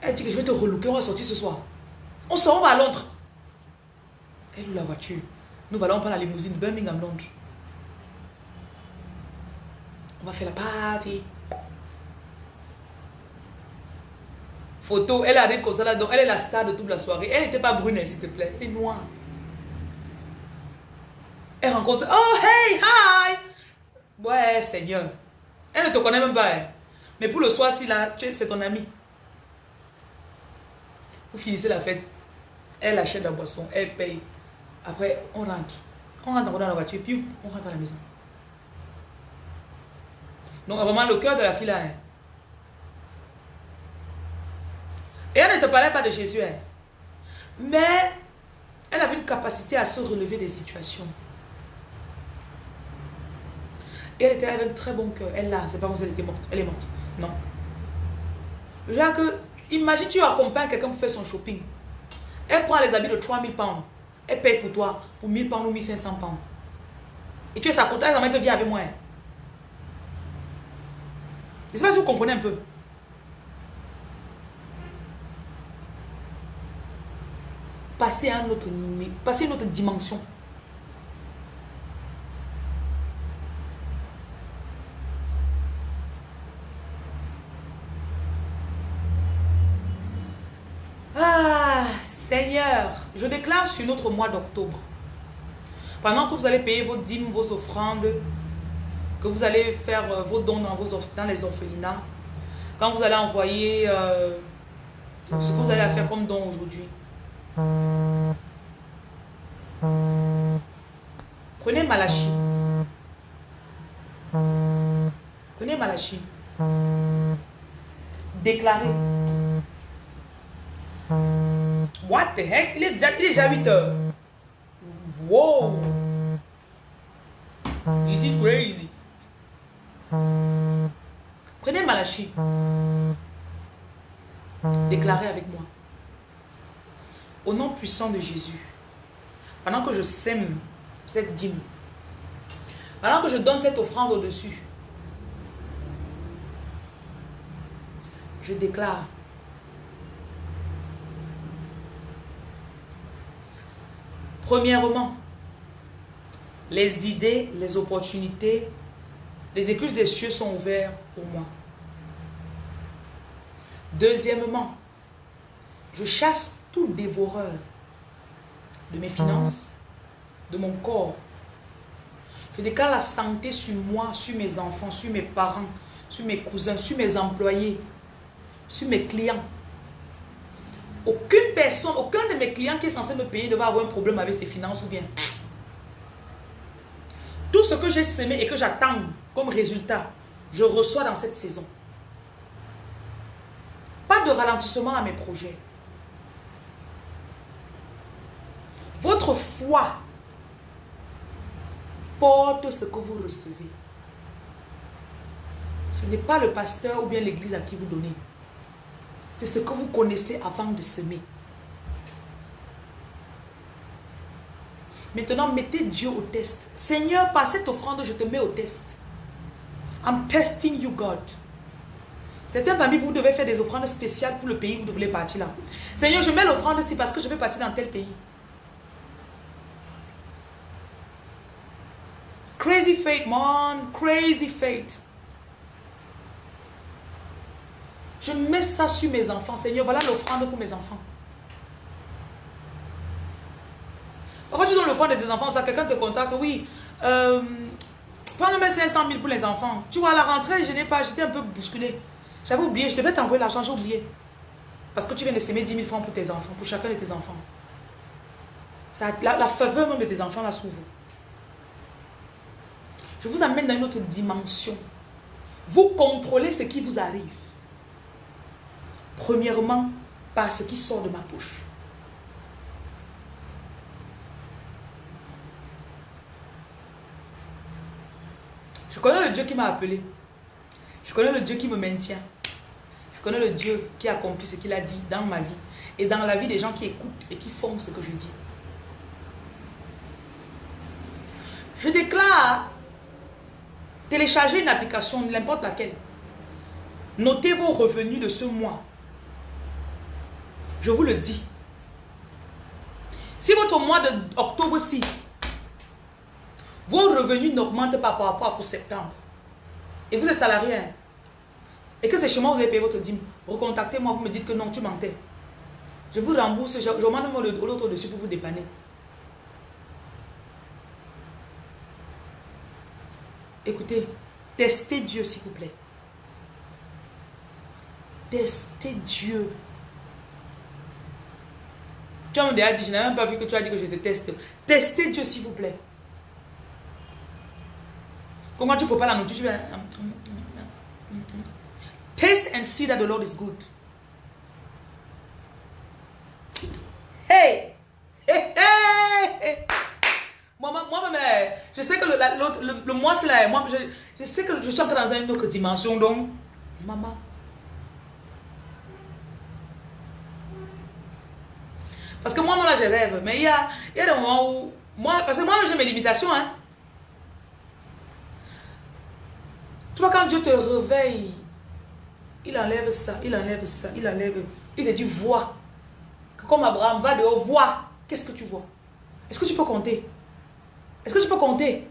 Elle dit que je vais te relooker, on va sortir ce soir. On sort, on va à Londres. Elle loue la voiture. Nous allons prendre la limousine de Birmingham, Londres. On va faire la party. Photo, elle arrive comme ça là, donc elle est la star de toute la soirée. Elle n'était pas brune, s'il te plaît, elle est noire. Elle rencontre, oh hey, hi! Ouais, Seigneur. Elle ne te connaît même pas. Hein. Mais pour le soir, si là, c'est ton ami. Vous finissez la fête. Elle achète la boisson, elle paye. Après, on rentre. On rentre dans la voiture, puis on rentre à la maison. Donc, vraiment, le cœur de la fille là. Hein. Et elle ne te parlait pas de Jésus. Mais elle avait une capacité à se relever des situations. Et elle était avec un très bon cœur. Elle là, c'est pas comme si elle était morte. Elle est morte. Non. Genre que, imagine tu accompagnes quelqu'un pour faire son shopping. Elle prend les habits de 3000 pounds. Elle paye pour toi pour 1000 pounds ou 1500 pounds. Et tu es sa comptable, elle que viens avec moi. Je ne sais pas si vous comprenez un peu. Passer à une autre dimension. Seigneur, je déclare sur notre mois d'octobre, pendant que vous allez payer vos dîmes, vos offrandes, que vous allez faire euh, vos dons dans, vos, les orphelinats, quand vous allez envoyer euh, ce que vous allez faire comme don aujourd'hui. Prenez Malachi. Prenez Malachi. Déclarez. What the heck? Il est déjà, il est déjà 8 heures. Wow. This is crazy. Prenez Malachi. Déclarez avec moi. Au nom puissant de Jésus, pendant que je sème cette dîme, pendant que je donne cette offrande au-dessus, je déclare Premièrement, les idées, les opportunités, les écluses des cieux sont ouvertes pour moi. Deuxièmement, je chasse tout dévoreur de mes finances, de mon corps. Je déclare la santé sur moi, sur mes enfants, sur mes parents, sur mes cousins, sur mes employés, sur mes clients. Aucune personne, aucun de mes clients qui est censé me payer ne va avoir un problème avec ses finances ou bien. Tout ce que j'ai semé et que j'attends comme résultat, je reçois dans cette saison. Pas de ralentissement à mes projets. Votre foi porte ce que vous recevez. Ce n'est pas le pasteur ou bien l'église à qui vous donnez. C'est ce que vous connaissez avant de semer. Maintenant, mettez Dieu au test. Seigneur, par cette offrande, je te mets au test. I'm testing you, God. Certains parmi vous devez faire des offrandes spéciales pour le pays où vous voulez partir là. Seigneur, je mets l'offrande ici parce que je vais partir dans tel pays. Crazy faith, man. Crazy faith. Je mets ça sur mes enfants. Seigneur, voilà l'offrande pour mes enfants. Pourquoi tu donnes l'offrande de tes enfants, ça, quelqu'un te contacte, oui, euh, prends-le 500 000 pour les enfants. Tu vois, à la rentrée, je n'ai pas, j'étais un peu bousculé. J'avais oublié, je devais t'envoyer l'argent, j'ai oublié. Parce que tu viens de s'aimer 10 000 francs pour tes enfants, pour chacun de tes enfants. Ça, la, la faveur même de tes enfants là s'ouvre. Je vous amène dans une autre dimension. Vous contrôlez ce qui vous arrive. Premièrement, par ce qui sort de ma bouche. Je connais le Dieu qui m'a appelé. Je connais le Dieu qui me maintient. Je connais le Dieu qui accomplit ce qu'il a dit dans ma vie et dans la vie des gens qui écoutent et qui font ce que je dis. Je déclare télécharger une application, n'importe laquelle. Notez vos revenus de ce mois. Je vous le dis. Si votre mois d'octobre-ci, vos revenus n'augmentent pas par rapport à septembre, et vous êtes salarié, hein, et que c'est chez moi vous avez payé votre dîme, recontactez-moi, vous me dites que non, tu mentais. Je vous rembourse, je, je demande l'autre dessus pour vous dépanner. Écoutez, testez Dieu s'il vous plaît. Testez Dieu. Tu as déjà dit, je n'ai même pas vu que tu as dit que je te teste. Testez Dieu s'il vous plaît. Comment tu peux pas la nourriture Taste and see that the Lord is good. Hey! Hey, hey, Moi, moi, mais je sais que le, le, mois, c'est là. Moi, je, je, sais que je suis en train dans une autre dimension. Donc, maman. Parce que moi, moi, là, je rêve. Mais il y a, il y a des moments où... Moi, parce que moi, j'ai mes limitations. Hein. Tu vois, quand Dieu te réveille, il enlève ça, il enlève ça, il enlève. Il te dit, vois. Comme Abraham, va dehors, vois. Qu'est-ce que tu vois? Est-ce que tu peux compter? Est-ce que tu peux compter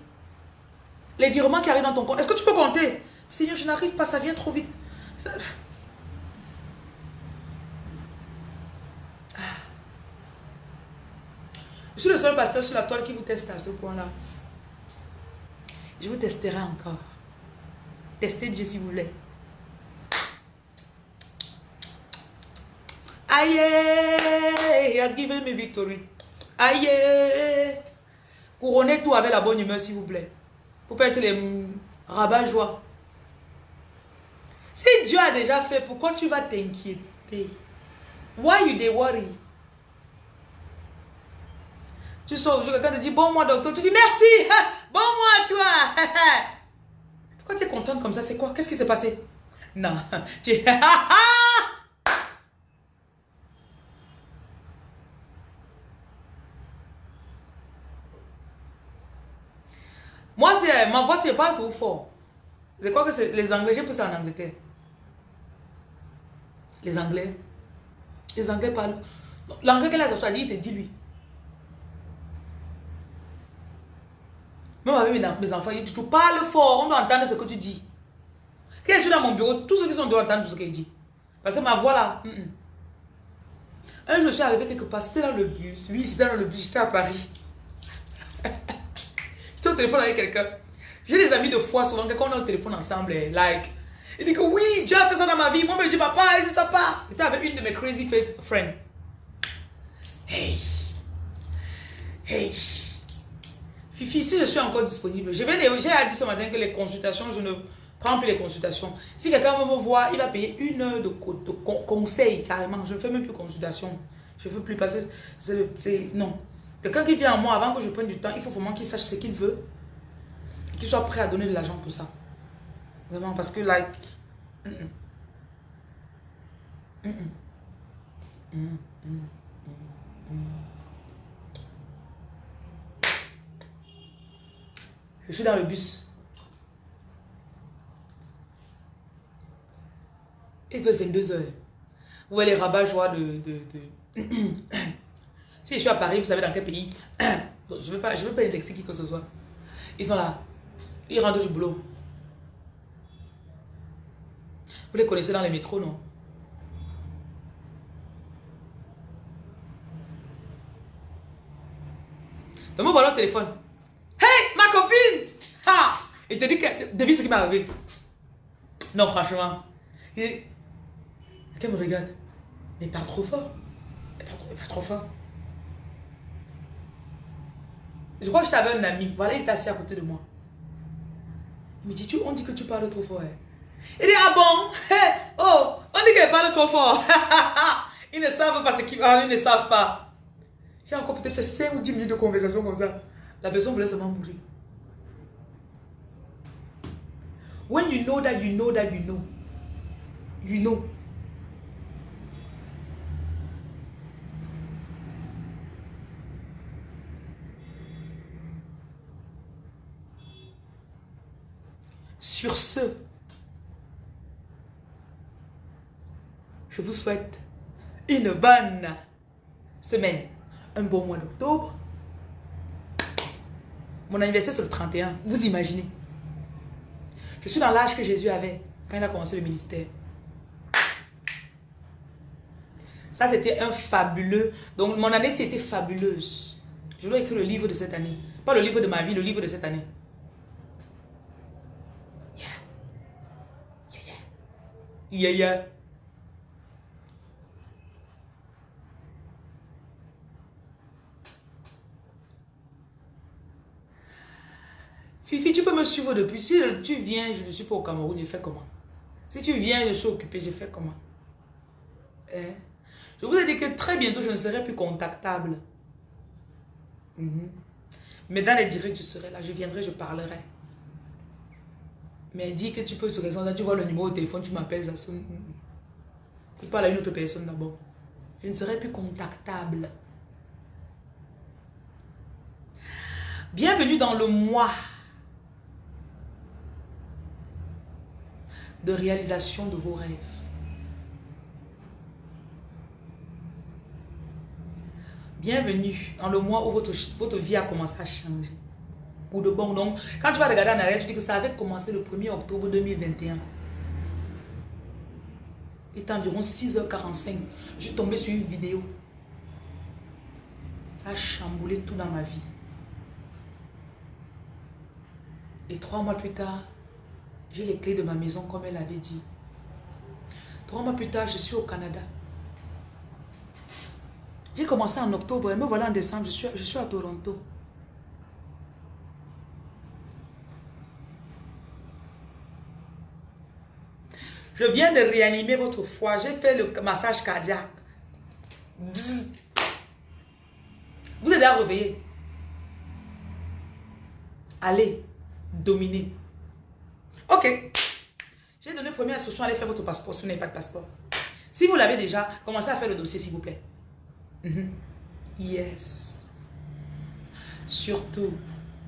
Les virements qui arrivent dans ton compte, est-ce que tu peux compter Seigneur, je n'arrive pas, ça vient trop vite. Ah. Je suis le seul pasteur sur la toile qui vous teste à ce point-là. Je vous testerai encore. Testez Dieu si vous voulez. Aïe, he has given me victory. Aïe, couronnez tout avec la bonne humeur, s'il vous plaît. Faut pas être les rabat-joie. Si Dieu a déjà fait, pourquoi tu vas t'inquiéter? Why you they worry? Tu sors aujourd'hui, quelqu'un te dit bon moi docteur, tu dis merci, bon moi toi. Pourquoi tu es contente comme ça? C'est quoi? Qu'est-ce qui s'est passé? Non, Moi, c'est ma voix, c'est pas tout fort. Je crois que c'est les Anglais, j'ai poussé en Angleterre. Les Anglais. Les Anglais parlent. L'anglais qu'elle a choisi, il te dit lui. Même avec mes enfants, il dit tu parles fort, on doit entendre ce que tu dis. Quand je suis dans mon bureau, tous ceux qui sont doivent entendre tout ce qu'il dit. Parce que ma voix là. Un jour, je suis arrivé quelque part, c'était dans le bus. Oui, c'était dans le bus, j'étais à Paris. Téléphone avec quelqu'un. J'ai des amis de foi, souvent, quand on est au téléphone ensemble, eh, like. Il dit que oui, Dieu a fait ça dans ma vie. Moi, je dis papa, il dit ça pas. J'étais avec une de mes crazy friends. Hey. Hey. Fifi, si je suis encore disponible, j'ai dit ce matin que les consultations, je ne prends plus les consultations. Si quelqu'un me voit, il va payer une heure de, conseil carrément. Je ne fais même plus consultation. Je ne veux plus passer. C'est non. Quelqu'un qui vient à moi avant que je prenne du temps, il faut vraiment qu'il sache ce qu'il veut. Qu'il soit prêt à donner de l'argent pour ça. Vraiment, parce que, like... Je suis dans le bus. Il doit être 22 heures. Où est les rabat-joie de... de, de... Si je suis à Paris, vous savez dans quel pays? Je ne veux pas, je veux pas indexer qui que ce soit. Ils sont là. Ils rentrent du boulot. Vous les connaissez dans les métros, non? Donc, voilà le téléphone. Hey, ma copine Ha Il te dit que. Devine ce qui m'est arrivé. Non, franchement. Il... Me regarde. Mais pas trop fort. Mais pas mais pas trop fort. Je crois que j'avais un ami. Voilà, il était assis à côté de moi. Il me dit, tu, on dit que tu parles trop fort. Hein. Il dit, ah bon? Hey, oh, on dit qu'elle parle trop fort. ils ne savent pas ce qu'ils parlent, ils ne savent pas. J'ai encore peut-être fait 5 ou 10 minutes de conversation comme ça. La personne voulait seulement mourir. When you know that you know that you know, you know. Sur ce, je vous souhaite une bonne semaine, un bon mois d'octobre. Mon anniversaire c'est le 31, vous imaginez. Je suis dans l'âge que Jésus avait quand il a commencé le ministère. Ça, c'était un fabuleux... Donc, mon année, c'était fabuleuse. Je dois écrire le livre de cette année. Pas le livre de ma vie, le livre de cette année. Yeah. Yeah, yeah. Fifi, tu peux me suivre depuis. Si tu viens, je ne suis pas au Cameroun, je fais comment? Si tu viens, je suis occupé, je fais comment? Hein? Je vous ai dit que très bientôt, je ne serai plus contactable. Mhm. Mais dans les directs, je serai là. Je viendrai, je parlerai. Mais dis que tu peux sur là, tu vois le numéro de téléphone, tu m'appelles, ça sonne. Tu parles à une autre personne d'abord. Je ne serai plus contactable. Bienvenue dans le mois de réalisation de vos rêves. Bienvenue dans le mois où votre, votre vie a commencé à changer. Pour de bon. Donc, quand tu vas regarder en arrière, tu dis que ça avait commencé le 1er octobre 2021. Il est environ 6h45. Je suis tombé sur une vidéo. Ça a chamboulé tout dans ma vie. Et trois mois plus tard, j'ai les clés de ma maison comme elle avait dit. Trois mois plus tard, je suis au Canada. J'ai commencé en octobre et me voilà en décembre, je suis, je suis à Toronto. Je viens de réanimer votre foie. J'ai fait le massage cardiaque. Vous êtes à réveiller. Allez, dominer. Ok. J'ai donné première instruction, allez faire votre passeport si vous n'avez pas de passeport. Si vous l'avez déjà, commencez à faire le dossier s'il vous plaît. Mhm. Yes. Surtout,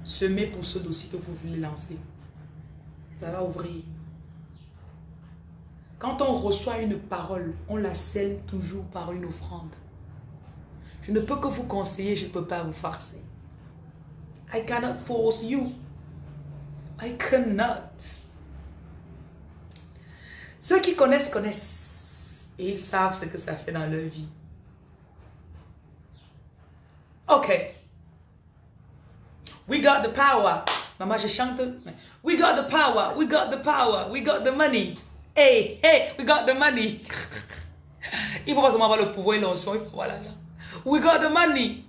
semez pour ce dossier que vous voulez lancer. Ça va ouvrir. Quand on reçoit une parole, on la scelle toujours par une offrande. Je ne peux que vous conseiller, je ne peux pas vous forcer. I cannot force you. I cannot. Ceux qui connaissent, connaissent. Et ils savent ce que ça fait dans leur vie. Ok. We got the power. Maman, je chante. We got the power. We got the power. We got the money. Hey, hey, we got the money. Il faut pas seulement avoir le pouvoir et l'onction. Il faut. We got the money.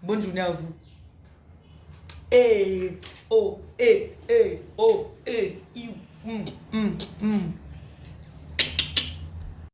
Bonne journée à vous. Hey, oh, hey, hey, oh, hey, you. Mm, mm, mm.